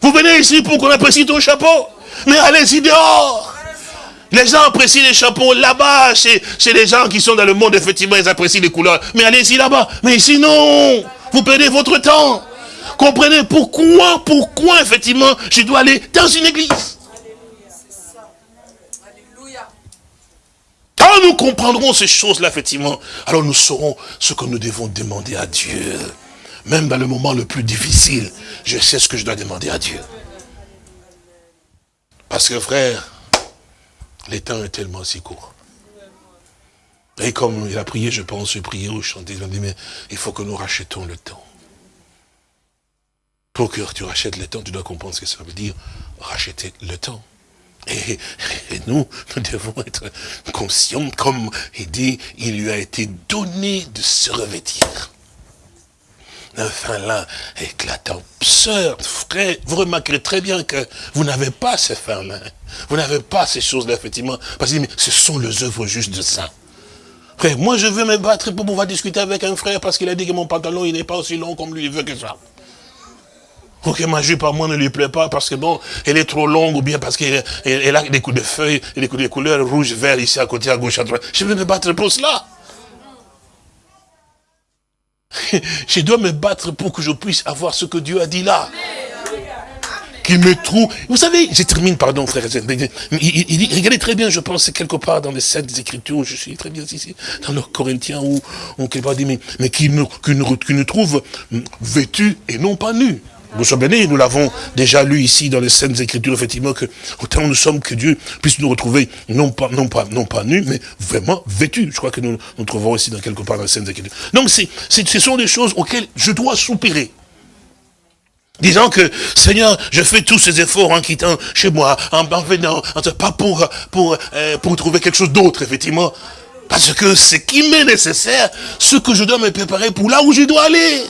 Vous venez ici pour qu'on apprécie ton chapeau, mais allez-y dehors. Les gens apprécient les chapeaux là-bas, chez, chez les gens qui sont dans le monde, effectivement, ils apprécient les couleurs. Mais allez-y là-bas. Mais ici, non. Vous perdez votre temps. Comprenez pourquoi, pourquoi, effectivement, je dois aller dans une église. Quand nous comprendrons ces choses-là, effectivement, alors nous saurons ce que nous devons demander à Dieu. Même dans le moment le plus difficile, je sais ce que je dois demander à Dieu. Parce que frère, le temps est tellement si court. Et comme il a prié, je pense, prier ou chanter, il a dit, mais il faut que nous rachetons le temps. Pour que tu rachètes le temps, tu dois comprendre ce que ça veut dire, racheter le temps. Et, nous, nous devons être conscients, comme il dit, il lui a été donné de se revêtir un fin lin éclatant. Sœur, frère, vous remarquerez très bien que vous n'avez pas ces fins lin. Vous n'avez pas ces choses-là, effectivement. Parce que ce sont les œuvres justes de ça. Frère, moi je veux me battre pour pouvoir discuter avec un frère parce qu'il a dit que mon pantalon il n'est pas aussi long comme lui il veut que ça. Ou que ma jupe à moi ne lui plaît pas parce que bon, elle est trop longue ou bien parce qu'elle a des coups de feuilles, des coups de couleurs rouge, vert ici à côté, à gauche, à droite. Je veux me battre pour cela. Je dois me battre pour que je puisse avoir ce que Dieu a dit là. Qu'il me trouve. Vous savez, je termine, pardon, frère. Il, regardez très bien, je pense, quelque part dans les Saintes Écritures, je suis très bien ici, dans le Corinthiens, où on quelque part dit, mais, mais qu'il nous, nous trouve vêtus et non pas nus. Nous sommes bénis, nous l'avons déjà lu ici dans les Saintes Écritures, effectivement, que autant nous sommes que Dieu puisse nous retrouver, non pas, non pas, non pas nus, mais vraiment vêtus. Je crois que nous nous trouvons aussi dans quelque part dans les Saintes Écritures. Donc, ce sont des choses auxquelles je dois soupirer. Disant que, Seigneur, je fais tous ces efforts en quittant chez moi, en, venant, pas pour, pour, euh, pour trouver quelque chose d'autre, effectivement. Parce que ce qui m'est nécessaire, ce que je dois me préparer pour là où je dois aller.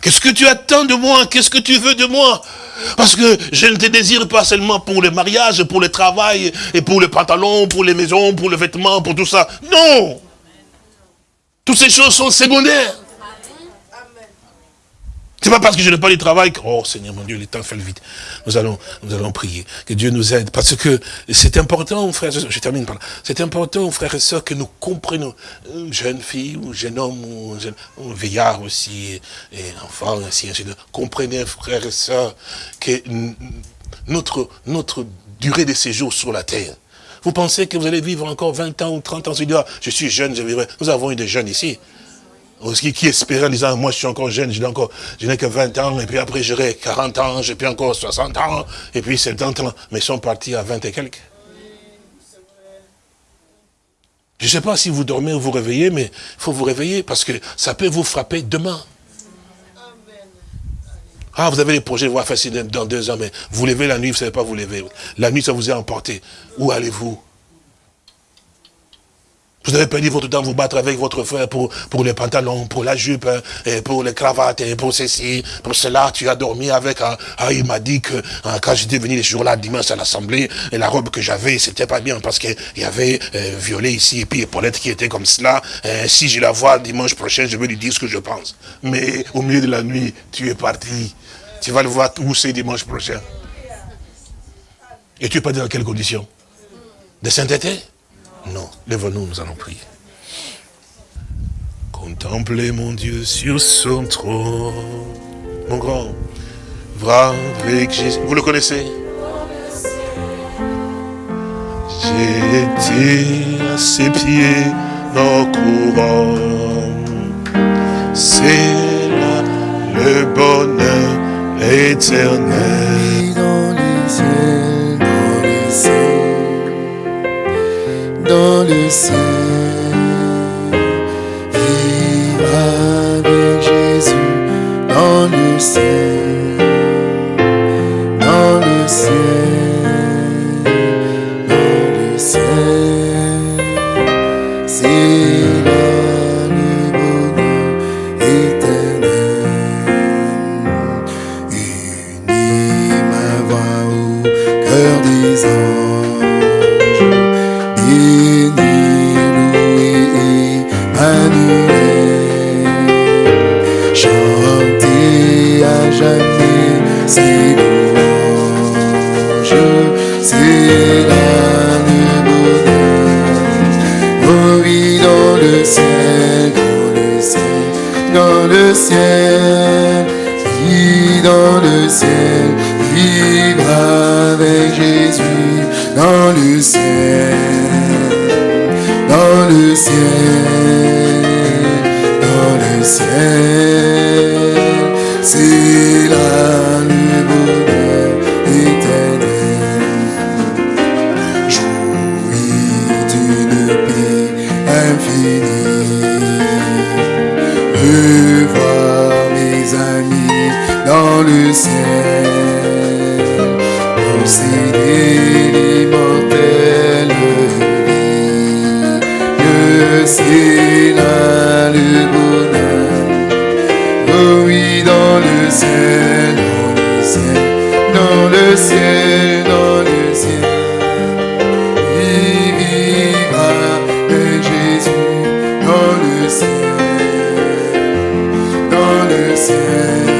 Qu'est-ce que tu attends de moi? Qu'est-ce que tu veux de moi? Parce que je ne te désire pas seulement pour le mariage, pour le travail, et pour le pantalon, pour les maisons, pour le vêtement, pour tout ça. Non Toutes ces choses sont secondaires. C'est pas parce que je n'ai pas du travail que, oh Seigneur mon Dieu, le temps fait le vite. Nous allons, nous allons prier. Que Dieu nous aide. Parce que c'est important, frères je termine par là. C'est important, frères et sœurs, que nous comprenions, une jeune fille, ou jeune homme, ou jeune, vieillard aussi, et enfant, ainsi, Comprenez, frères et sœurs, que notre, notre durée de séjour sur la terre, vous pensez que vous allez vivre encore 20 ans ou 30 ans, ah, je suis jeune, je vivrai. Nous avons eu des jeunes ici. Qui, qui espérait en disant, moi je suis encore jeune, je n'ai encore, je n'ai que 20 ans, et puis après j'aurai 40 ans, j'ai puis encore 60 ans, et puis 70 ans, mais ils sont partis à 20 et quelques. Je ne sais pas si vous dormez ou vous réveillez, mais il faut vous réveiller, parce que ça peut vous frapper demain. Ah, vous avez des projets, vous faire dans deux ans, mais vous levez la nuit, vous ne savez pas vous lever. La nuit, ça vous est emporté. Où allez-vous? Vous avez perdu votre temps vous battre avec votre frère pour, pour les pantalons, pour la jupe, hein, pour les cravates, pour ceci, pour cela. Tu as dormi avec, ah, ah il m'a dit que ah, quand j'étais venu les jours-là, dimanche à l'assemblée, la robe que j'avais, c'était pas bien parce qu'il y avait euh, violet ici, et puis Paulette qui était comme cela. Euh, si je la vois dimanche prochain, je vais lui dire ce que je pense. Mais au milieu de la nuit, tu es parti. Tu vas le voir où c'est dimanche prochain. Et tu es pas dans quelles conditions? De sainteté Non. Lève-nous, nous allons prier. Contemplez mon Dieu sur son trône. Mon grand, va avec Jésus. Vous le connaissez? J'ai été à ses pieds, nos courants. C'est là le bonheur éternel. dans les dans le ciel, vivre avec Jésus dans le ciel, dans le ciel, ciel, avec Jésus, dans le ciel, dans le ciel, dans le ciel, dans le ciel,